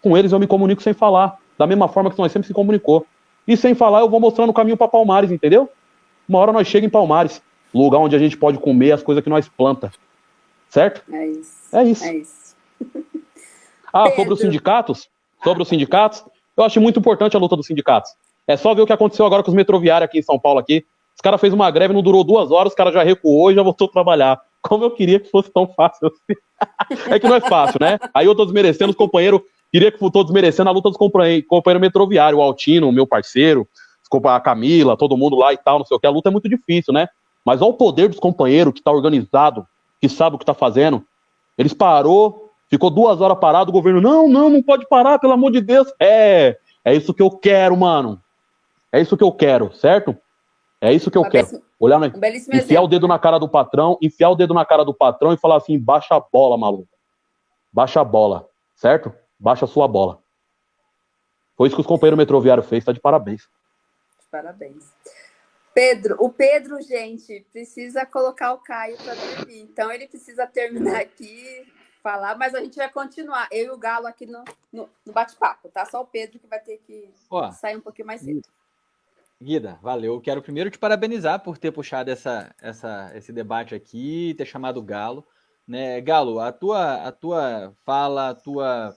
com eles eu me comunico sem falar, da mesma forma que nós sempre se comunicou. E sem falar, eu vou mostrando o caminho para Palmares, entendeu? Uma hora nós chegamos em Palmares, lugar onde a gente pode comer as coisas que nós planta. Certo? É isso. É isso. É isso. ah, Pedro. sobre os sindicatos? Sobre os sindicatos? Eu acho muito importante a luta dos sindicatos. É só ver o que aconteceu agora com os metroviários aqui em São Paulo aqui. Os caras fez uma greve, não durou duas horas, os caras já recuou e já voltou a trabalhar. Como eu queria que fosse tão fácil assim. é que não é fácil, né? Aí eu tô desmerecendo os companheiros Queria que todos merecendo a luta dos companheiros companheiro metroviário, o Altino, meu parceiro, a Camila, todo mundo lá e tal, não sei o que. A luta é muito difícil, né? Mas olha o poder dos companheiros que está organizado, que sabe o que está fazendo. Eles parou, ficou duas horas parado, o governo, não, não, não pode parar, pelo amor de Deus. É, é isso que eu quero, mano. É isso que eu quero, certo? É isso que eu quero. Olhar na... enfiar o dedo na cara do patrão, enfiar o dedo na cara do patrão e falar assim: baixa a bola, maluco. Baixa a bola, certo? baixa a sua bola. Foi isso que os companheiros metroviários fez, tá de parabéns. Parabéns. Pedro, o Pedro, gente, precisa colocar o Caio para dormir. Então ele precisa terminar aqui, falar, mas a gente vai continuar. Eu e o Galo aqui no, no, no bate-papo, tá? Só o Pedro que vai ter que Ó, sair um pouquinho mais cedo. Guida, valeu. Quero primeiro te parabenizar por ter puxado essa, essa, esse debate aqui, ter chamado o Galo. Né? Galo, a tua, a tua fala, a tua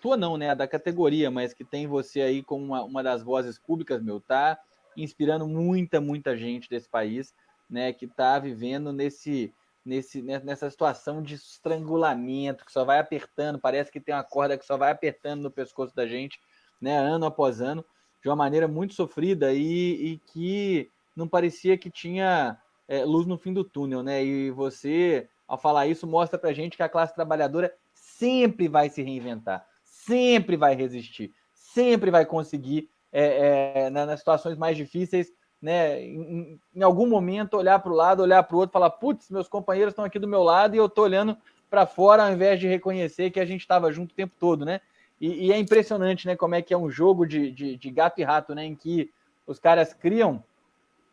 tua não, né, da categoria, mas que tem você aí como uma, uma das vozes públicas, meu, tá inspirando muita, muita gente desse país, né, que tá vivendo nesse, nesse, né, nessa situação de estrangulamento, que só vai apertando, parece que tem uma corda que só vai apertando no pescoço da gente, né, ano após ano, de uma maneira muito sofrida e, e que não parecia que tinha é, luz no fim do túnel, né, e você, ao falar isso, mostra pra gente que a classe trabalhadora sempre vai se reinventar, sempre vai resistir, sempre vai conseguir, é, é, nas situações mais difíceis, né, em, em algum momento olhar para o lado, olhar para o outro, falar: putz, meus companheiros estão aqui do meu lado e eu estou olhando para fora ao invés de reconhecer que a gente estava junto o tempo todo, né? E, e, é impressionante, né, como é que é um jogo de, de, de gato e rato, né, em que os caras criam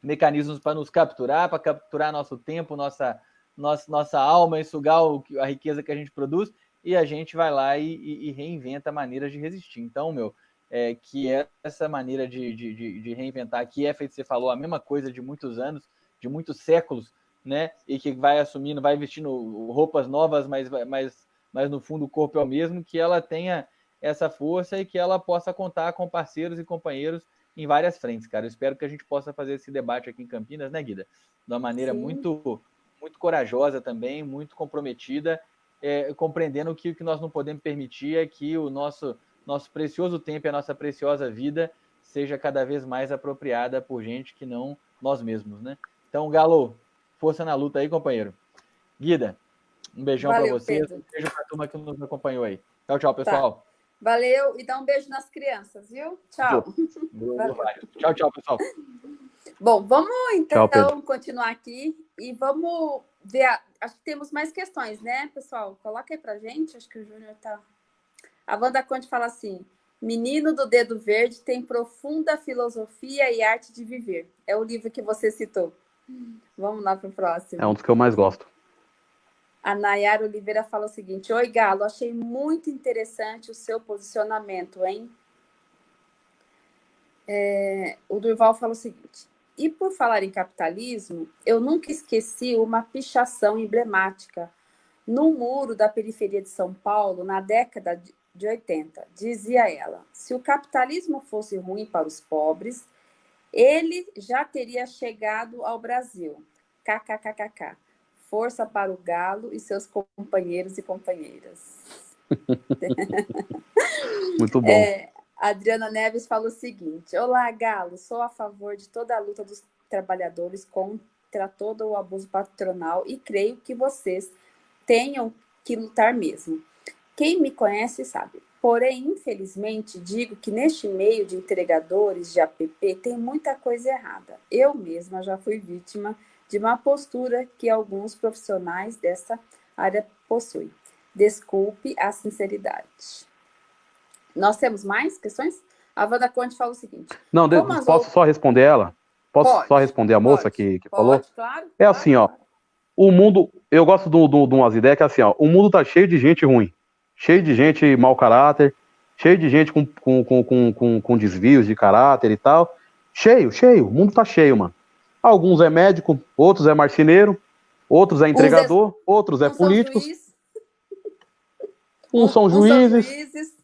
mecanismos para nos capturar, para capturar nosso tempo, nossa, nossa, nossa alma sugar a riqueza que a gente produz, e a gente vai lá e, e, e reinventa maneiras de resistir. Então, meu, é, que é essa maneira de, de, de, reinventar, que é feito, você falou, a mesma coisa de muitos anos, de muitos séculos, né? E que vai assumindo, vai vestindo roupas novas, mas, mas, mas no fundo o corpo é o mesmo, que ela tenha essa força e que ela possa contar com parceiros e companheiros em várias frentes, cara. Eu espero que a gente possa fazer esse debate aqui em Campinas, né, Guida? De uma maneira muito muito corajosa também, muito comprometida, é, compreendendo que o que nós não podemos permitir é que o nosso, nosso precioso tempo e a nossa preciosa vida seja cada vez mais apropriada por gente que não nós mesmos, né? Então, Galo, força na luta aí, companheiro. Guida, um beijão para você, um beijo para a turma que nos acompanhou aí. Tchau, tchau, tá. pessoal. Tá. Valeu e dá um beijo nas crianças, viu? Tchau. tchau, tchau, pessoal. Bom, vamos então Tchau, continuar aqui e vamos ver. A... Acho que temos mais questões, né, pessoal? Coloca aí pra gente. Acho que o Júnior tá. A Wanda Conte fala assim: Menino do Dedo Verde tem profunda filosofia e arte de viver. É o livro que você citou. Vamos lá para o próximo. É um dos que eu mais gosto. A Nayara Oliveira fala o seguinte: Oi, Galo, achei muito interessante o seu posicionamento, hein? É, o Durval fala o seguinte: e por falar em capitalismo, eu nunca esqueci uma pichação emblemática no muro da periferia de São Paulo na década de 80. Dizia ela: se o capitalismo fosse ruim para os pobres, ele já teria chegado ao Brasil. KKKKK. Força para o galo e seus companheiros e companheiras. Muito bom. É, Adriana Neves fala o seguinte: Olá, Galo, sou a favor de toda a luta dos trabalhadores contra todo o abuso patronal e creio que vocês tenham que lutar mesmo. Quem me conhece sabe. Porém, infelizmente, digo que neste meio de entregadores de app tem muita coisa errada. Eu mesma já fui vítima de uma postura que alguns profissionais dessa área possuem. Desculpe a sinceridade. Nós temos mais questões? A Wanda Conte fala o seguinte. Não, de, posso outras... só responder ela? Posso pode, só responder a moça pode, que, que pode, falou? Claro, é claro. assim, ó. O mundo, eu gosto de umas ideias que é assim, ó. O mundo tá cheio de gente ruim, cheio de gente mau caráter, cheio de gente com, com, com, com, com desvios de caráter e tal. Cheio, cheio. O mundo tá cheio, mano. Alguns é médico, outros é marceneiro, outros é entregador, é, outros é político. Uns são juízes. São juízes.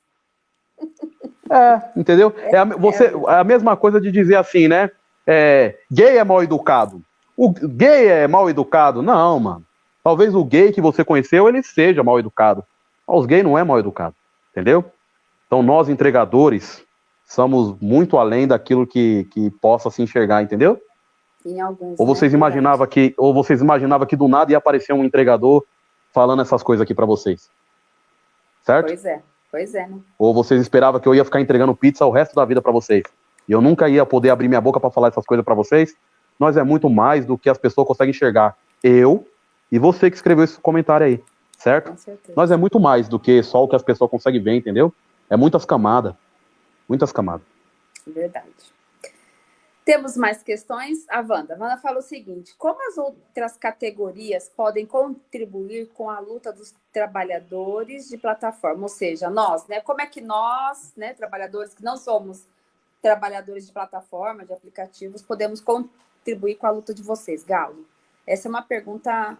É, entendeu? É a, você, é a mesma coisa de dizer assim, né? É, gay é mal educado. O gay é mal educado? Não, mano. Talvez o gay que você conheceu, ele seja mal educado. Os gays não é mal educado, entendeu? Então nós, entregadores, somos muito além daquilo que, que possa se enxergar, entendeu? Alguns, ou vocês né? imaginavam que, ou vocês imaginavam que do nada ia aparecer um entregador falando essas coisas aqui para vocês, certo? Pois é. Pois é, né? Ou vocês esperavam que eu ia ficar entregando pizza o resto da vida para vocês? E eu nunca ia poder abrir minha boca para falar essas coisas para vocês? Nós é muito mais do que as pessoas conseguem enxergar. Eu e você que escreveu esse comentário aí, certo? Nós é muito mais do que só o que as pessoas conseguem ver, entendeu? É muitas camadas. Muitas camadas. Verdade. Temos mais questões? A Wanda. A Wanda fala o seguinte: como as outras categorias podem contribuir com a luta dos trabalhadores de plataforma? Ou seja, nós, né? Como é que nós, né, trabalhadores que não somos trabalhadores de plataforma, de aplicativos, podemos contribuir com a luta de vocês, Galo? Essa é uma pergunta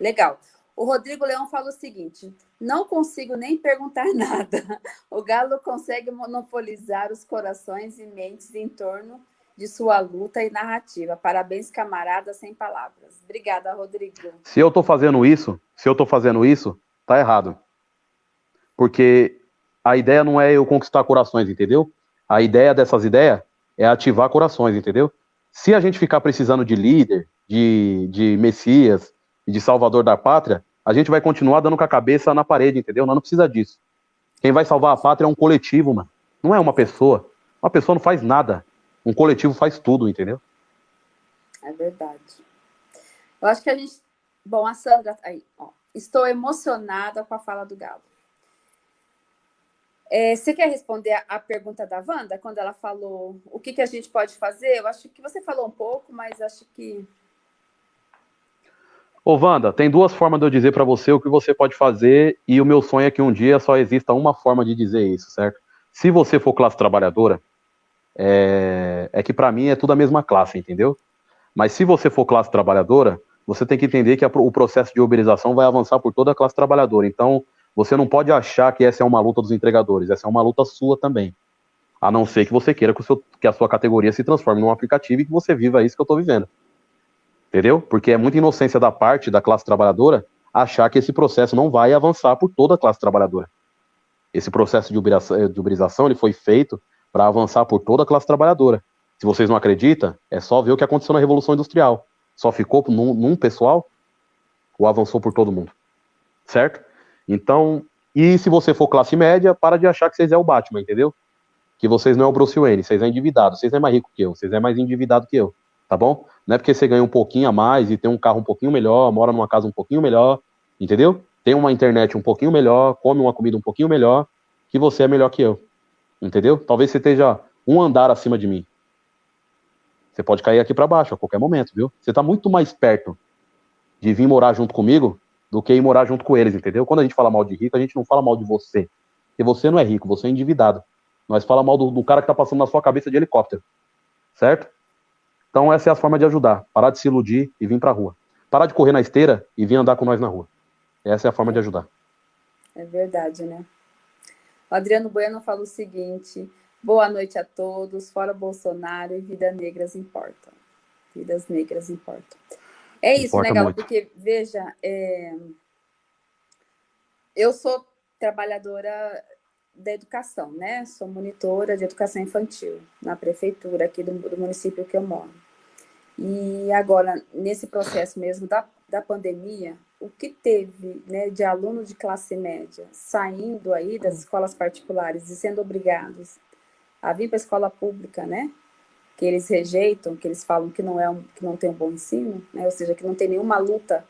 legal. O Rodrigo Leão fala o seguinte: não consigo nem perguntar nada. O Galo consegue monopolizar os corações e mentes em torno de sua luta e narrativa. Parabéns, camarada, sem palavras. Obrigada, Rodrigo. Se eu estou fazendo isso, se eu estou fazendo isso, tá errado. Porque a ideia não é eu conquistar corações, entendeu? A ideia dessas ideias é ativar corações, entendeu? Se a gente ficar precisando de líder, de, de messias de salvador da pátria, a gente vai continuar dando com a cabeça na parede, entendeu? Não, não precisa disso. Quem vai salvar a pátria é um coletivo, mano. Não é uma pessoa. Uma pessoa não faz nada. Um coletivo faz tudo, entendeu? É verdade. Eu acho que a gente. Bom, a Sandra. Aí, ó. Estou emocionada com a fala do Galo. É, você quer responder a, a, pergunta da Wanda, quando ela falou o que, que a gente pode fazer? Eu acho que você falou um pouco, mas acho que. Ô, Wanda, tem duas formas de eu dizer para você o que você pode fazer, e o meu sonho é que um dia só exista uma forma de dizer isso, certo? Se você for classe trabalhadora, é, é que para mim é tudo a mesma classe, entendeu? Mas se você for classe trabalhadora, você tem que entender que a, o processo de uberização vai avançar por toda a classe trabalhadora. Então, você não pode achar que essa é uma luta dos entregadores, essa é uma luta sua também. A não ser que você queira que, seu, que a sua categoria se transforme num aplicativo e que você viva isso que eu estou vivendo. Entendeu? Porque é muita inocência da parte da classe trabalhadora achar que esse processo não vai avançar por toda a classe trabalhadora. Esse processo de uberização, de uberização ele foi feito para avançar por toda a classe trabalhadora. Se vocês não acreditam, é só ver o que aconteceu na Revolução Industrial. Só ficou num, num pessoal ou avançou por todo mundo? Certo? Então, e se você for classe média, para de achar que vocês é o Batman, entendeu? Que vocês não é o Bruce Wayne, vocês é endividado, vocês é mais rico que eu, vocês é mais endividado que eu, tá bom? Não é porque você ganha um pouquinho a mais e tem um carro um pouquinho melhor, mora numa casa um pouquinho melhor, entendeu? Tem uma internet um pouquinho melhor, come uma comida um pouquinho melhor, que você é melhor que eu, entendeu? Talvez você esteja um andar acima de mim, você pode cair aqui para baixo a qualquer momento, viu? Você está muito mais perto de vir morar junto comigo do que ir morar junto com eles, entendeu? Quando a gente fala mal de rico, a gente não fala mal de você. Porque você não é rico, você é endividado. Nós fala mal do, do cara que está passando na sua cabeça de helicóptero. Certo? Então essa é a forma de ajudar. Parar de se iludir e vir para a rua. Parar de correr na esteira e vir andar com nós na rua. Essa é a forma de ajudar. É verdade, né? O Adriano Bueno fala o seguinte: Boa noite a todos. Fora Bolsonaro e vidas negras importam. Vidas negras importam. É isso, Importa né, Galo? Porque, veja, é... eu sou trabalhadora da educação, né? Sou monitora de educação infantil na prefeitura aqui do, do município que eu moro. E agora, nesse processo mesmo da, da pandemia, o que teve né, de aluno de classe média saindo aí das escolas particulares e sendo obrigados a vir para a escola pública, né? Que eles rejeitam, que eles falam que não é um, que não tem um bom ensino, né? Ou seja, que não tem nenhuma luta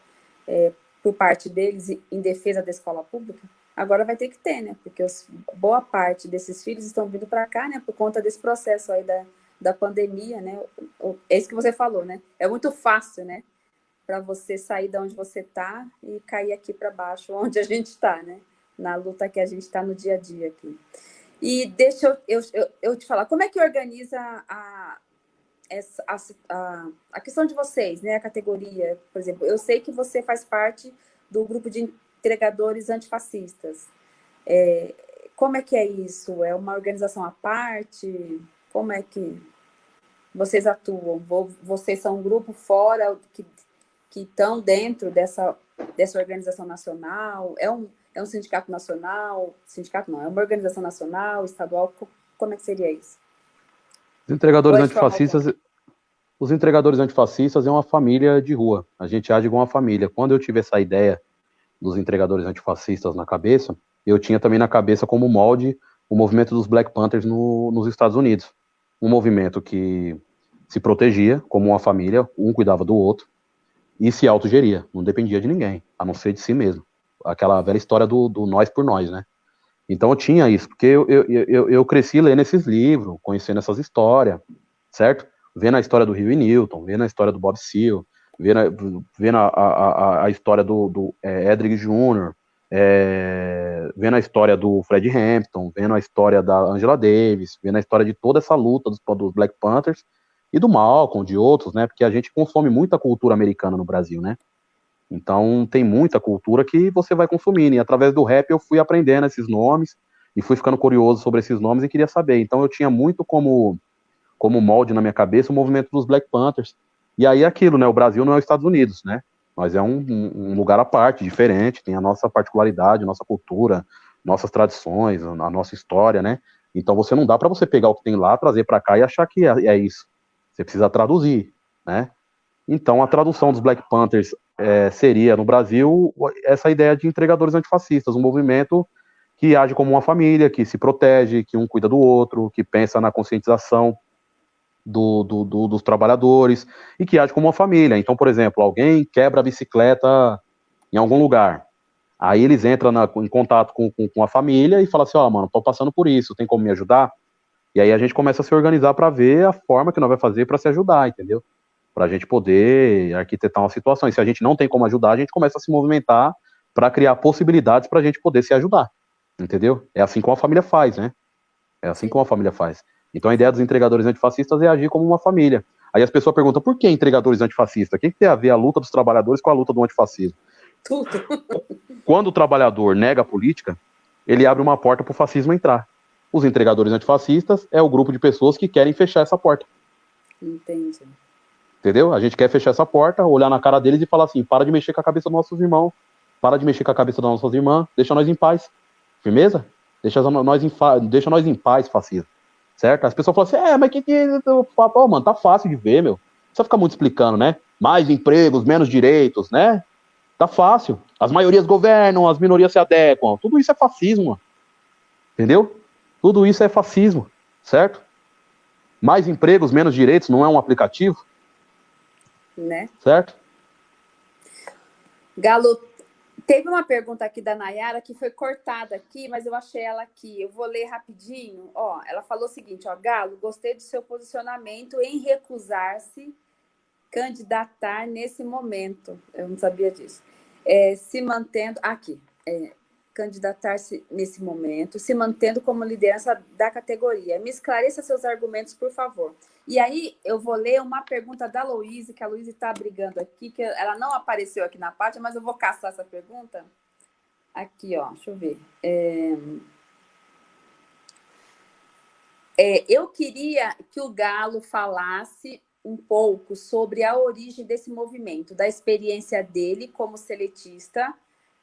é, por parte deles em defesa da escola pública. Agora vai ter que ter, né? Porque os, boa parte desses filhos estão vindo para cá, né? Por conta desse processo aí da, da pandemia, né? É isso que você falou, né? É muito fácil, né? Para você sair de onde você está e cair aqui para baixo, onde a gente está, né? Na luta que a gente está no dia a dia aqui. E deixa eu, eu, eu, te falar, como é que organiza a, a, a, a, questão de vocês, né? A categoria, por exemplo, eu sei que você faz parte do grupo de entregadores antifascistas. É, como é que é isso? É uma organização à parte? Como é que vocês atuam? Vocês são um grupo fora que, que estão dentro dessa, dessa organização nacional? É um, é um sindicato nacional? Sindicato não, é uma organização nacional, estadual? Como é que seria isso? Os entregadores Pode antifascistas, os entregadores antifascistas é uma família de rua. A gente age como uma família. Quando eu tive essa ideia dos entregadores antifascistas na cabeça, eu tinha também na cabeça como molde o movimento dos Black Panthers no, nos Estados Unidos. Um movimento que se protegia como uma família, um cuidava do outro, e se autogeria, não dependia de ninguém, a não ser de si mesmo aquela velha história do, do nós por nós, né? Então eu tinha isso, porque eu, eu, eu, eu cresci lendo esses livros, conhecendo essas histórias, certo? Vendo a história do Rio e Newton, vendo a história do Bob Seale, vendo, vendo a, a, a história do, do é, Edric Jr., é, vendo a história do Fred Hampton, vendo a história da Angela Davis, vendo a história de toda essa luta dos, dos Black Panthers e do Malcolm, de outros, né? Porque a gente consome muita cultura americana no Brasil, né? Então tem muita cultura que você vai consumindo. E através do rap eu fui aprendendo esses nomes e fui ficando curioso sobre esses nomes e queria saber. Então eu tinha muito como, como molde na minha cabeça o movimento dos Black Panthers. E aí aquilo, né? O Brasil não é os Estados Unidos, né? Mas é um, um lugar à parte, diferente, tem a nossa particularidade, nossa cultura, nossas tradições, a nossa história, né? Então você não dá para você pegar o que tem lá, trazer para cá e achar que é, é isso. Você precisa traduzir, né? Então, a tradução dos Black Panthers é, seria, no Brasil, essa ideia de entregadores antifascistas, um movimento que age como uma família, que se protege, que um cuida do outro, que pensa na conscientização do, do, do, dos trabalhadores e que age como uma família. Então, por exemplo, alguém quebra a bicicleta em algum lugar. Aí eles entram na, em contato com, com, com, a família e falam assim, ó, oh, mano, tô passando por isso, tem como me ajudar? E aí a gente começa a se organizar para ver a forma que nós vai fazer para se ajudar, entendeu? para a gente poder arquitetar uma situação. E se a gente não tem como ajudar, a gente começa a se movimentar para criar possibilidades para a gente poder se ajudar, entendeu? É assim como a família faz, né? É assim como a família faz. Então a ideia dos entregadores antifascistas é agir como uma família. Aí as pessoas perguntam, por que entregadores antifascistas? O que, que tem a ver a luta dos trabalhadores com a luta do antifascismo? Tudo. Quando o trabalhador nega a política, ele abre uma porta para o fascismo entrar. Os entregadores antifascistas é o grupo de pessoas que querem fechar essa porta. Entendi. Entendeu? A gente quer fechar essa porta, olhar na cara deles e falar assim: para de mexer com a cabeça dos nossos irmãos, para de mexer com a cabeça das nossas irmãs, deixa nós em paz. Firmeza? Deixa nós em, deixa nós em paz, fascismo. Certo? As pessoas falam assim: é, mas que que. Pô, mano, tá fácil de ver, meu. Não precisa ficar muito explicando, né? Mais empregos, menos direitos, né? Tá fácil. As maiorias governam, as minorias se adequam. Tudo isso é fascismo, mano. Entendeu? Tudo isso é fascismo, certo? Mais empregos, menos direitos, não é um aplicativo? Né? Certo? Galo, teve uma pergunta aqui da Nayara que foi cortada aqui, mas eu achei ela aqui. Eu vou ler rapidinho. Ó, ela falou o seguinte, ó, Galo, gostei do seu posicionamento em recusar-se candidatar nesse momento. Eu não sabia disso. É, se mantendo aqui. É, candidatar-se nesse momento, se mantendo como liderança da categoria. Me esclareça seus argumentos, por favor. E aí eu vou ler uma pergunta da Louise, que a Louise está brigando aqui, que ela não apareceu aqui na parte, mas eu vou caçar essa pergunta. Aqui, ó, deixa eu ver. É... É, eu queria que o Galo falasse um pouco sobre a origem desse movimento, da experiência dele como seletista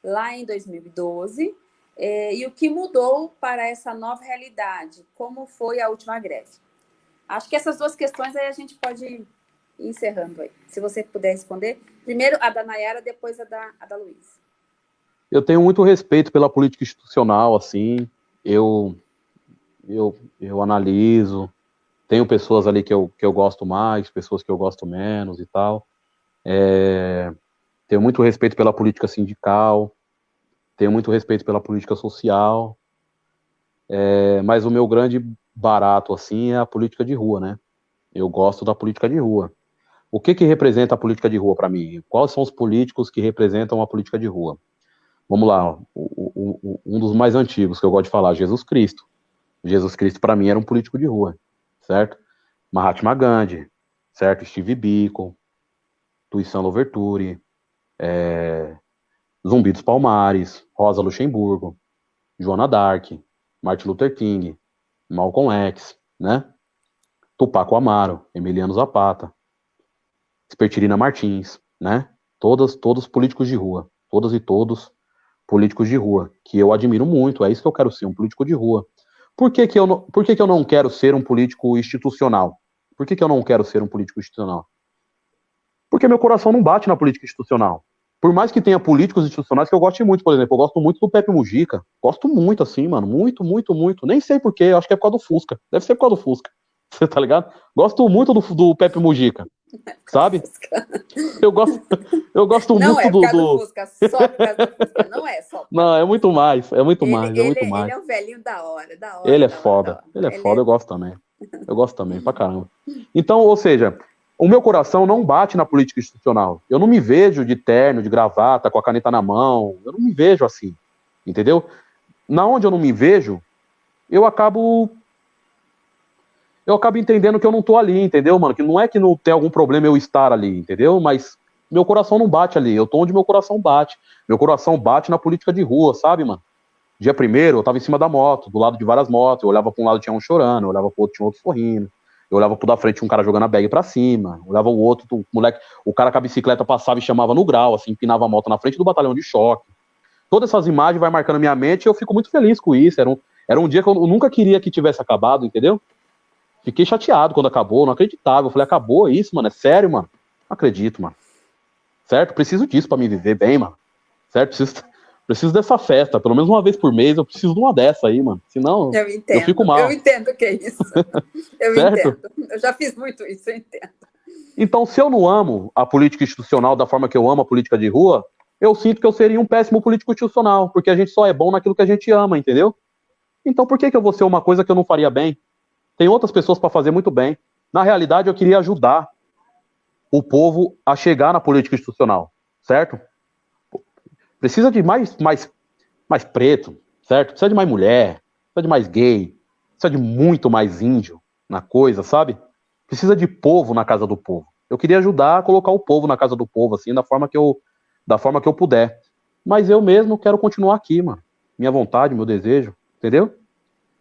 lá em 2012, é, e o que mudou para essa nova realidade, como foi a última greve. Acho que essas duas questões aí a gente pode ir encerrando aí. Se você puder responder. Primeiro a da Nayara, depois a da, a da Luiz. Eu tenho muito respeito pela política institucional, assim, eu, eu, eu analiso, tenho pessoas ali que eu, que eu gosto mais, pessoas que eu gosto menos e tal. É, tenho muito respeito pela política sindical, tenho muito respeito pela política social, é, mas o meu grande barato, assim, é a política de rua, né? Eu gosto da política de rua. O que que representa a política de rua para mim? Quais são os políticos que representam a política de rua? Vamos lá, o, o, o, um dos mais antigos que eu gosto de falar, Jesus Cristo. Jesus Cristo, para mim, era um político de rua, certo? Mahatma Gandhi, certo? Steve Biko, Tuição Louverture, é, Zumbi dos Palmares, Rosa Luxemburgo, Joana Dark, Martin Luther King, Malcolm X, né? Tupac Amaro, Emiliano Zapata, Espertirina Martins, né? Todas, todos políticos de rua, todas e todos políticos de rua, que eu admiro muito, é isso que eu quero ser, um político de rua. Por que, que, eu, não, por que, que eu não quero ser um político institucional? Por que, que eu não quero ser um político institucional? Porque meu coração não bate na política institucional por mais que tenha políticos institucionais que eu goste muito, por exemplo, eu gosto muito do Pepe Mujica. Gosto muito, assim, mano. Muito, muito, muito. Nem sei porquê, acho que é por causa do Fusca. Deve ser por causa do Fusca. Você tá ligado? Gosto muito do, do Pepe Mujica. Sabe? Eu gosto, eu gosto não muito é do. do... Fusca, só por causa do Fusca. Não é só. Não, é muito mais. É muito ele, mais. É ele, muito mais. Ele é um velhinho da hora, da hora. Ele é da foda. Hora, ele é ele foda, é... eu gosto também. Eu gosto também, pra caramba. Então, ou seja, o meu coração não bate na política institucional. Eu não me vejo de terno, de gravata, com a caneta na mão. Eu não me vejo assim. Entendeu? Na onde eu não me vejo, eu acabo. Eu acabo entendendo que eu não tô ali, entendeu, mano? Que não é que não tem algum problema eu estar ali, entendeu? Mas meu coração não bate ali. Eu tô onde meu coração bate. Meu coração bate na política de rua, sabe, mano? Dia primeiro, eu tava em cima da moto, do lado de várias motos. Eu olhava pra um lado tinha um chorando, eu olhava pro outro tinha outro sorrindo. Eu olhava pro da frente um cara jogando a bag pra cima. Olhava o outro, o moleque, o cara com a bicicleta passava e chamava no grau, assim, empinava a moto na frente do batalhão de choque. Todas essas imagens vai marcando minha mente e eu fico muito feliz com isso. Era um, era um dia que eu nunca queria que tivesse acabado, entendeu? Fiquei chateado quando acabou, não acreditava. Eu falei, acabou isso, mano? É sério, mano? Não acredito, mano. Certo? Preciso disso para me viver bem, mano. Certo? Preciso, preciso dessa festa, pelo menos uma vez por mês, eu preciso de uma dessa aí, mano. Senão eu, entendo, eu fico mal. Eu entendo o que é isso. Eu certo? entendo. Eu já fiz muito isso, eu entendo. Então, se eu não amo a política institucional da forma que eu amo a política de rua, eu sinto que eu seria um péssimo político institucional, porque a gente só é bom naquilo que a gente ama, entendeu? Então, por que, que eu vou ser uma coisa que eu não faria bem? Tem outras pessoas para fazer muito bem. Na realidade, eu queria ajudar o povo a chegar na política institucional, certo? Precisa de mais, mais, mais preto, certo? Precisa de mais mulher, precisa de mais gay, precisa de muito mais índio na coisa, sabe? precisa de povo na casa do povo. Eu queria ajudar a colocar o povo na casa do povo, assim, da forma que eu, da forma que eu puder. Mas eu mesmo quero continuar aqui, mano. Minha vontade, meu desejo, entendeu?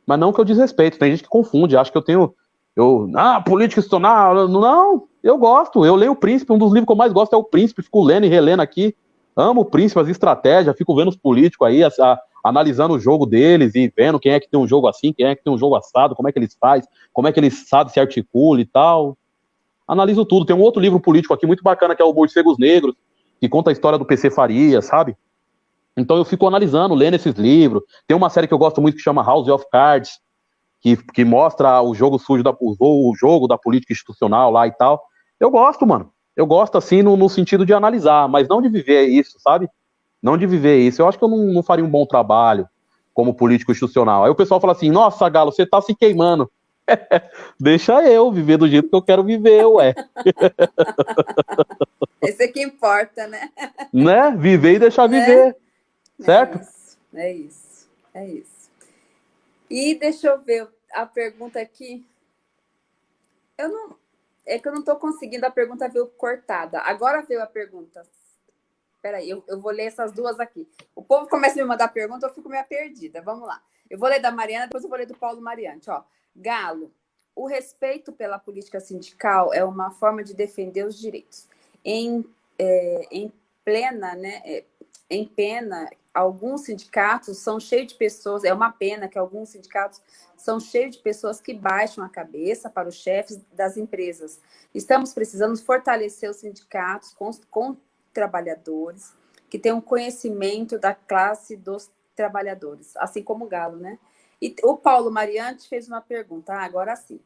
Mas não que eu desrespeito. Tem gente que confunde, acha que eu tenho. Eu, ah, política institucional. Não, eu gosto. Eu leio o Príncipe. Um dos livros que eu mais gosto é o Príncipe. Fico lendo e relendo aqui. Amo o Príncipe, as estratégias. Fico vendo os políticos aí, a, a, analisando o jogo deles e vendo quem é que tem um jogo assim, quem é que tem um jogo assado, como é que eles fazem, como é que eles sabem se articula e tal. Analiso tudo. Tem um outro livro político aqui muito bacana que é o Morcegos Negros, que conta a história do PC Faria, sabe? Então eu fico analisando, lendo esses livros. Tem uma série que eu gosto muito que chama House of Cards, que, que mostra o jogo sujo, da, o jogo da política institucional lá e tal. Eu gosto, mano. Eu gosto assim no, no, sentido de analisar, mas não de viver isso, sabe? Não de viver isso. Eu acho que eu não, não faria um bom trabalho como político institucional. Aí o pessoal fala assim: nossa, Galo, você tá se queimando. Deixa eu viver do jeito que eu quero viver, ué. Esse é que importa, né? Né? Viver e deixar né? viver. Certo? É isso, é isso. É isso. E deixa eu ver a pergunta aqui. Eu não. É que eu não estou conseguindo, a pergunta veio cortada. Agora veio a pergunta. Peraí, eu, eu vou ler essas duas aqui. O povo começa a me mandar pergunta, eu fico meio perdida. Vamos lá. Eu vou ler da Mariana, depois eu vou ler do Paulo Mariante. Ó, Galo, o respeito pela política sindical é uma forma de defender os direitos. Em, é, em plena, né, é, em pena alguns sindicatos são cheios de pessoas, é uma pena que alguns sindicatos são cheios de pessoas que baixam a cabeça para os chefes das empresas. Estamos precisando fortalecer os sindicatos com, com trabalhadores que tenham conhecimento da classe dos trabalhadores, assim como o Galo, né? E o Paulo Mariante fez uma pergunta, ah, agora sim.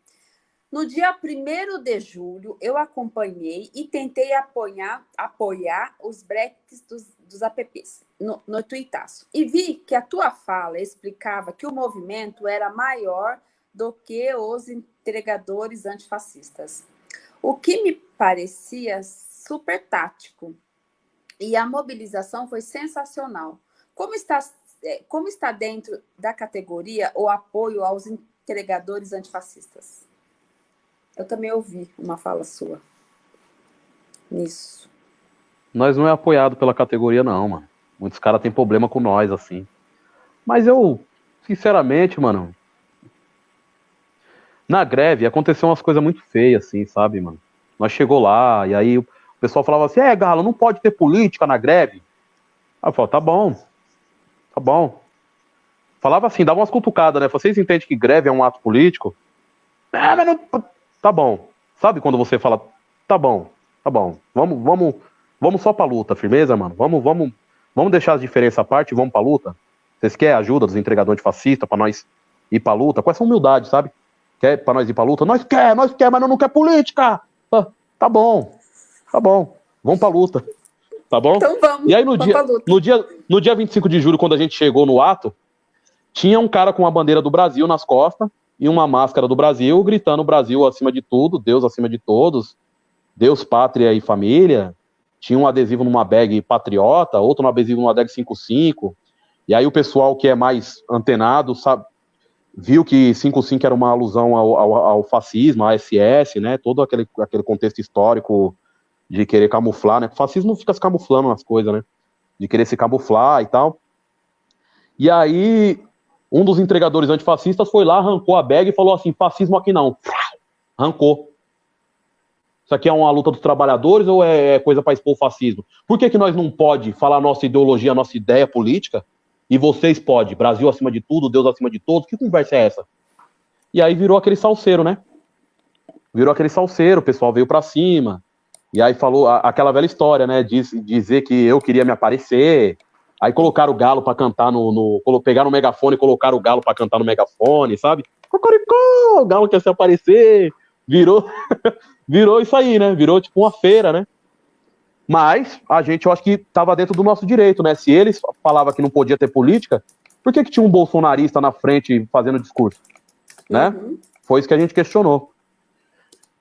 No dia 1 de julho, eu acompanhei e tentei apoiar, apoiar os breaks dos, dos apps no, no Tuitaço. E vi que a tua fala explicava que o movimento era maior do que os entregadores antifascistas. O que me parecia super tático. E a mobilização foi sensacional. Como está, é, como está dentro da categoria o apoio aos entregadores antifascistas? Eu também ouvi uma fala sua nisso. Nós não é apoiado pela categoria, não, mano. Muitos caras têm problema com nós, assim. Mas eu, sinceramente, mano. Na greve aconteceu umas coisas muito feias, assim, sabe, mano? Nós chegou lá, e aí o pessoal falava assim: é, Galo, não pode ter política na greve. Aí eu falava: tá bom, tá bom. Falava assim, dava umas cutucadas, né? Vocês entendem que greve é um ato político? É, mas não, tá bom. Sabe quando você fala, tá bom, tá bom, vamos, vamos, vamos só pra luta, firmeza, mano? Vamos, vamos, vamos deixar as diferenças à parte e vamos pra luta? Vocês querem ajuda dos entregadores de fascista pra nós ir pra luta? Com essa humildade, sabe? Quer pra nós ir pra luta? Nós quer, nós quer, mas não quer política! Ah, tá bom, tá bom, vamos pra luta. Tá bom? Então vamos. E aí no dia, no dia, no dia 25 de julho, quando a gente chegou no ato, tinha um cara com a bandeira do Brasil nas costas, e uma máscara do Brasil, gritando Brasil acima de tudo, Deus acima de todos, Deus, pátria e família. Tinha um adesivo numa bag patriota, outro no adesivo numa bag 55. E aí o pessoal que é mais antenado sabe, viu que 55 era uma alusão ao, ao, ao fascismo, à SS, né? Todo aquele, aquele contexto histórico de querer camuflar, né? O fascismo fica se camuflando nas coisas, né? De querer se camuflar e tal. E aí um dos entregadores antifascistas foi lá, arrancou a bag e falou assim: fascismo aqui não. Arrancou. Isso aqui é uma luta dos trabalhadores ou é, é coisa para expor o fascismo? Por que, que nós não pode falar nossa ideologia, nossa ideia política? E vocês podem? Brasil acima de tudo, Deus acima de todos? Que conversa é essa? E aí virou aquele salseiro, né? Virou aquele salseiro, o pessoal veio para cima. E aí falou aquela velha história, né? Diz, dizer que eu queria me aparecer, Aí colocaram o galo para cantar no, no. Pegaram o megafone e colocaram o galo para cantar no megafone, sabe? Cocoricó! O galo quer se aparecer. Virou. virou isso aí, né? Virou tipo uma feira, né? Mas a gente, eu acho que estava dentro do nosso direito, né? Se eles falavam que não podia ter política, por que, que tinha um bolsonarista na frente fazendo discurso? Né? Uhum. Foi isso que a gente questionou.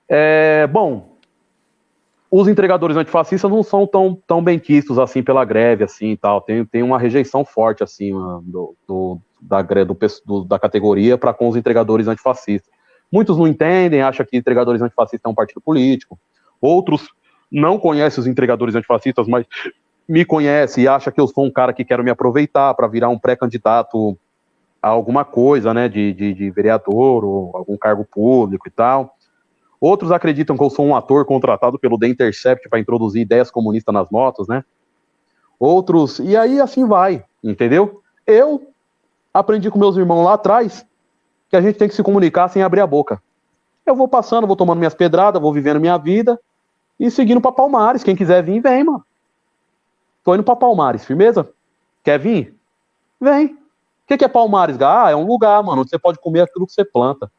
É, bom, os entregadores antifascistas não são tão, tão bem quistos assim pela greve, assim e tal. Tem, tem uma rejeição forte, assim, do, do da, do, do, da categoria para com os entregadores antifascistas. Muitos não entendem, acham que entregadores antifascistas é um partido político. Outros não conhecem os entregadores antifascistas, mas me conhecem e acham que eu sou um cara que quero me aproveitar para virar um pré-candidato a alguma coisa, né, de, de, de, vereador ou algum cargo público e tal. Outros acreditam que eu sou um ator contratado pelo The Intercept para introduzir ideias comunistas nas motos, né? Outros, e aí assim vai, entendeu? Eu aprendi com meus irmãos lá atrás que a gente tem que se comunicar sem abrir a boca. Eu vou passando, vou tomando minhas pedradas, vou vivendo minha vida e seguindo para Palmares. Quem quiser vir, vem, mano. Tô indo para Palmares, firmeza? Quer vir? Vem. O que, que é Palmares? Ah, é um lugar, mano, onde você pode comer aquilo que você planta.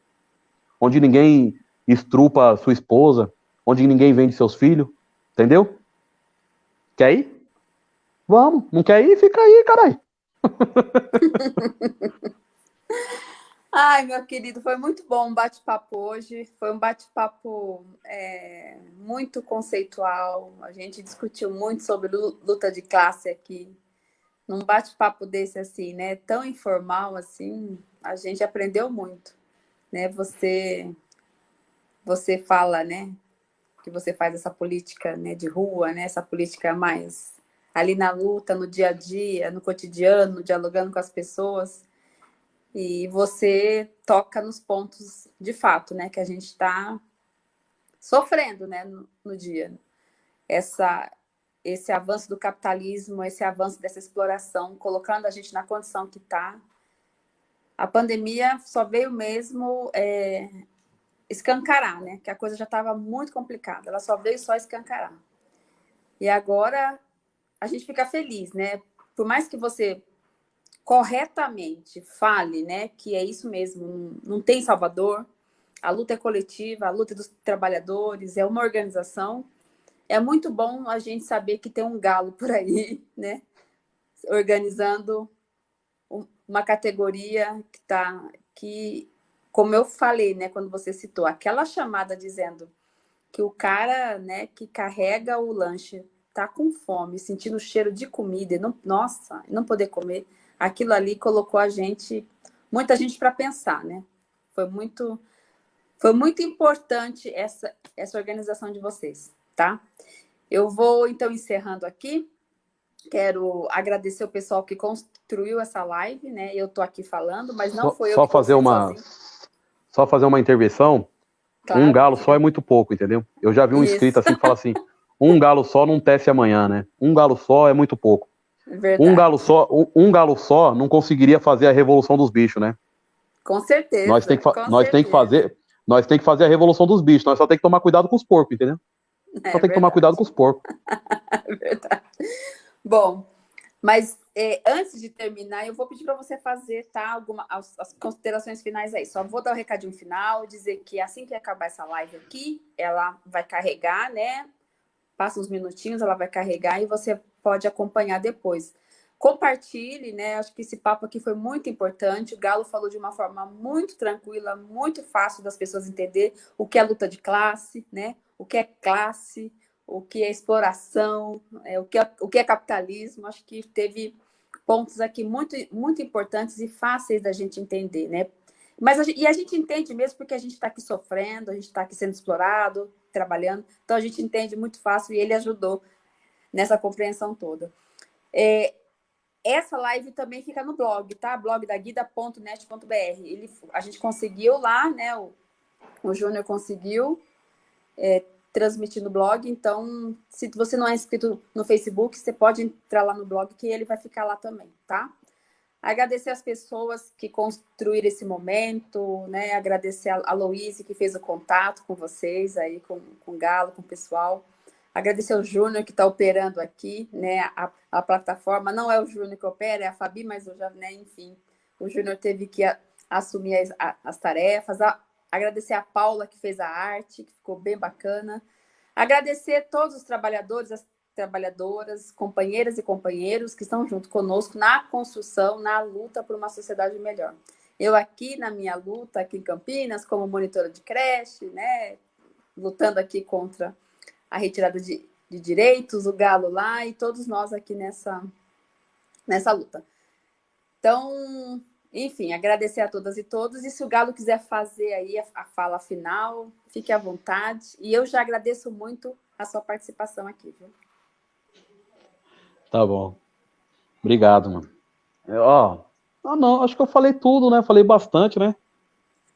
Onde ninguém estrupa sua esposa, onde ninguém vende seus filhos. Entendeu? Quer ir? Vamos. Não quer ir? Fica aí, caralho. Ai, meu querido, foi muito bom o bate-papo hoje. Foi um bate-papo é, muito conceitual. A gente discutiu muito sobre luta de classe aqui. Num bate-papo desse assim, né, tão informal assim, a gente aprendeu muito, né? Você você fala, né, que você faz essa política, né, de rua, né, essa política mais ali na luta, no dia a dia, no cotidiano, dialogando com as pessoas e você toca nos pontos de fato, né, que a gente está sofrendo, né, no, no, dia. Essa, esse avanço do capitalismo, esse avanço dessa exploração, colocando a gente na condição que está. A pandemia só veio mesmo é, escancarar, né, que a coisa já estava muito complicada. Ela só veio só escancarar. E agora a gente fica feliz, né? Por mais que você corretamente fale, né, que é isso mesmo, não tem Salvador, a luta é coletiva, a luta dos trabalhadores, é uma organização. É muito bom a gente saber que tem um galo por aí, né, organizando uma categoria que está, que, como eu falei, né, quando você citou, aquela chamada dizendo que o cara, né, que carrega o lanche tá com fome, sentindo o cheiro de comida e não, nossa, não poder comer, aquilo ali colocou a gente, muita gente para pensar, né? Foi muito, foi muito importante essa, essa organização de vocês, tá? Eu vou, então, encerrando aqui. Quero agradecer o pessoal que construiu essa live, né? Eu estou aqui falando, mas não só, foi eu só fazer uma sozinho. Só fazer uma intervenção. Claro. Um galo só é muito pouco, entendeu? Eu já vi um Isso. inscrito assim que fala assim: um galo só não tece amanhã, né? Um galo só é muito pouco. Verdade. Um galo só, um, galo só não conseguiria fazer a revolução dos bichos, né? Com certeza. Nós tem que, nós tem que fazer, nós tem que fazer a revolução dos bichos. Nós só tem que tomar cuidado com os porcos, entendeu? É, só tem que tomar cuidado com os porcos. verdade. Bom, mas é, antes de terminar, eu vou pedir para você fazer, tá? Alguma, as, as, considerações finais aí. Só vou dar o um recadinho final, dizer que assim que acabar essa live aqui, ela vai carregar, né? Passa uns minutinhos, ela vai carregar e você pode acompanhar depois. Compartilhe, né? Acho que esse papo aqui foi muito importante. O Galo falou de uma forma muito tranquila, muito fácil das pessoas entender o que é luta de classe, né? O que é classe, o que é exploração, é, o, que é, o que é capitalismo. Acho que teve pontos aqui muito, muito importantes e fáceis da gente entender, né? Mas a gente, e a gente entende mesmo porque a gente está aqui sofrendo, a gente está aqui sendo explorado, trabalhando, então a gente entende muito fácil e ele ajudou nessa compreensão toda. É, essa live também fica no blog, tá? Blog da guida.net.br. Ele, a gente conseguiu lá, né? O, o Júnior conseguiu é, transmitir no blog. Então, se você não é inscrito no Facebook, você pode entrar lá no blog que ele vai ficar lá também, tá? Agradecer as pessoas que construíram esse momento, né? Agradecer a, Louise que fez o contato com vocês aí, com, com o Galo, com o pessoal. Agradecer ao Júnior que está operando aqui, né? A, a, plataforma não é o Júnior que opera, é a Fabi, mas eu já, né, enfim, o Júnior teve que a, assumir as, a, as tarefas. A, agradecer a Paula que fez a arte, que ficou bem bacana. Agradecer todos os trabalhadores, as trabalhadoras, companheiras e companheiros que estão junto conosco na construção, na luta por uma sociedade melhor. Eu aqui na minha luta aqui em Campinas, como monitora de creche, né, lutando aqui contra a retirada de, de direitos, o Galo lá e todos nós aqui nessa, nessa luta. Então, enfim, agradecer a todas e todos. E se o Galo quiser fazer aí a, fala final, fique à vontade. E eu já agradeço muito a sua participação aqui, viu? Tá bom. Obrigado, mano. Ó, ah, não, acho que eu falei tudo, né? Falei bastante, né?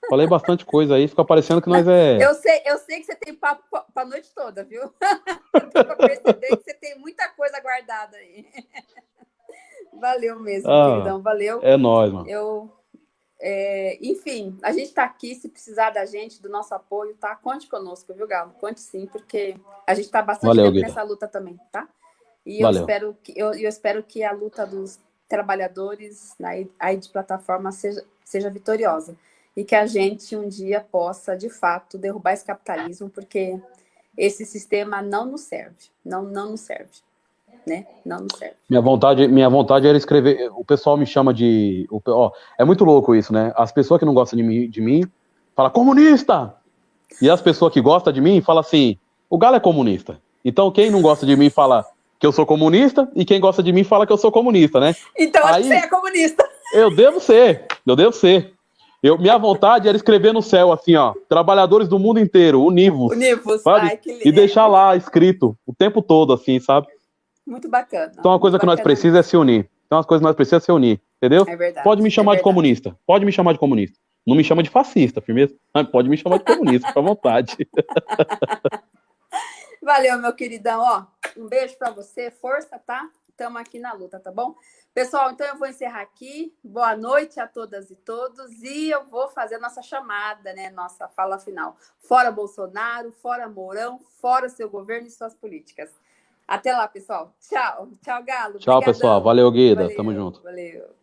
Falei bastante coisa aí, fica parecendo que nós é. Eu sei, eu sei que você tem papo para a noite toda, viu? Para perceber que você tem muita coisa guardada aí. Valeu mesmo, ah, queridão, valeu. É nóis, mano. Eu, é, enfim, a gente está aqui, se precisar da gente, do nosso apoio, tá? Conte conosco, viu, Galo? Conte sim, porque a gente está bastante valeu, nessa luta também, tá? E eu espero, que, eu, eu espero que a luta dos trabalhadores aí de plataforma seja, seja vitoriosa e que a gente um dia possa, de fato, derrubar esse capitalismo, porque esse sistema não nos serve, não, não nos serve né? Não nos serve. Minha vontade, minha vontade era escrever. O pessoal me chama de. Ó, é muito louco isso, né? As pessoas que não gostam de mim, de mim falam comunista! E as pessoas que gostam de mim falam assim: o Galo é comunista. Então quem não gosta de mim fala que eu sou comunista, e quem gosta de mim fala que eu sou comunista, né? Então Aí, você é comunista. Eu devo ser, eu devo ser. Eu, minha vontade era escrever no céu, assim, ó, trabalhadores do mundo inteiro, univos. Univos, Ai, que lindo. E deixar lá escrito o tempo todo, assim, sabe? Muito bacana. Então, uma coisa que nós precisamos é se unir. Então, as coisas que nós precisamos é se unir, entendeu? É verdade. Pode me chamar é de comunista. Pode me chamar de comunista. Não me chama de fascista, firmeza? Pode me chamar de comunista, fica à vontade. Valeu, meu queridão. Ó, um beijo para você. Força, tá? Estamos aqui na luta, tá bom? Pessoal, então eu vou encerrar aqui. Boa noite a todas e todos. E eu vou fazer a nossa chamada, né? Nossa fala final. Fora Bolsonaro, fora Mourão, fora seu governo e suas políticas. Até lá, pessoal. Tchau. Tchau, Galo. Tchau, Obrigadão. pessoal. Valeu, Guida. Valeu, Tamo junto. Valeu.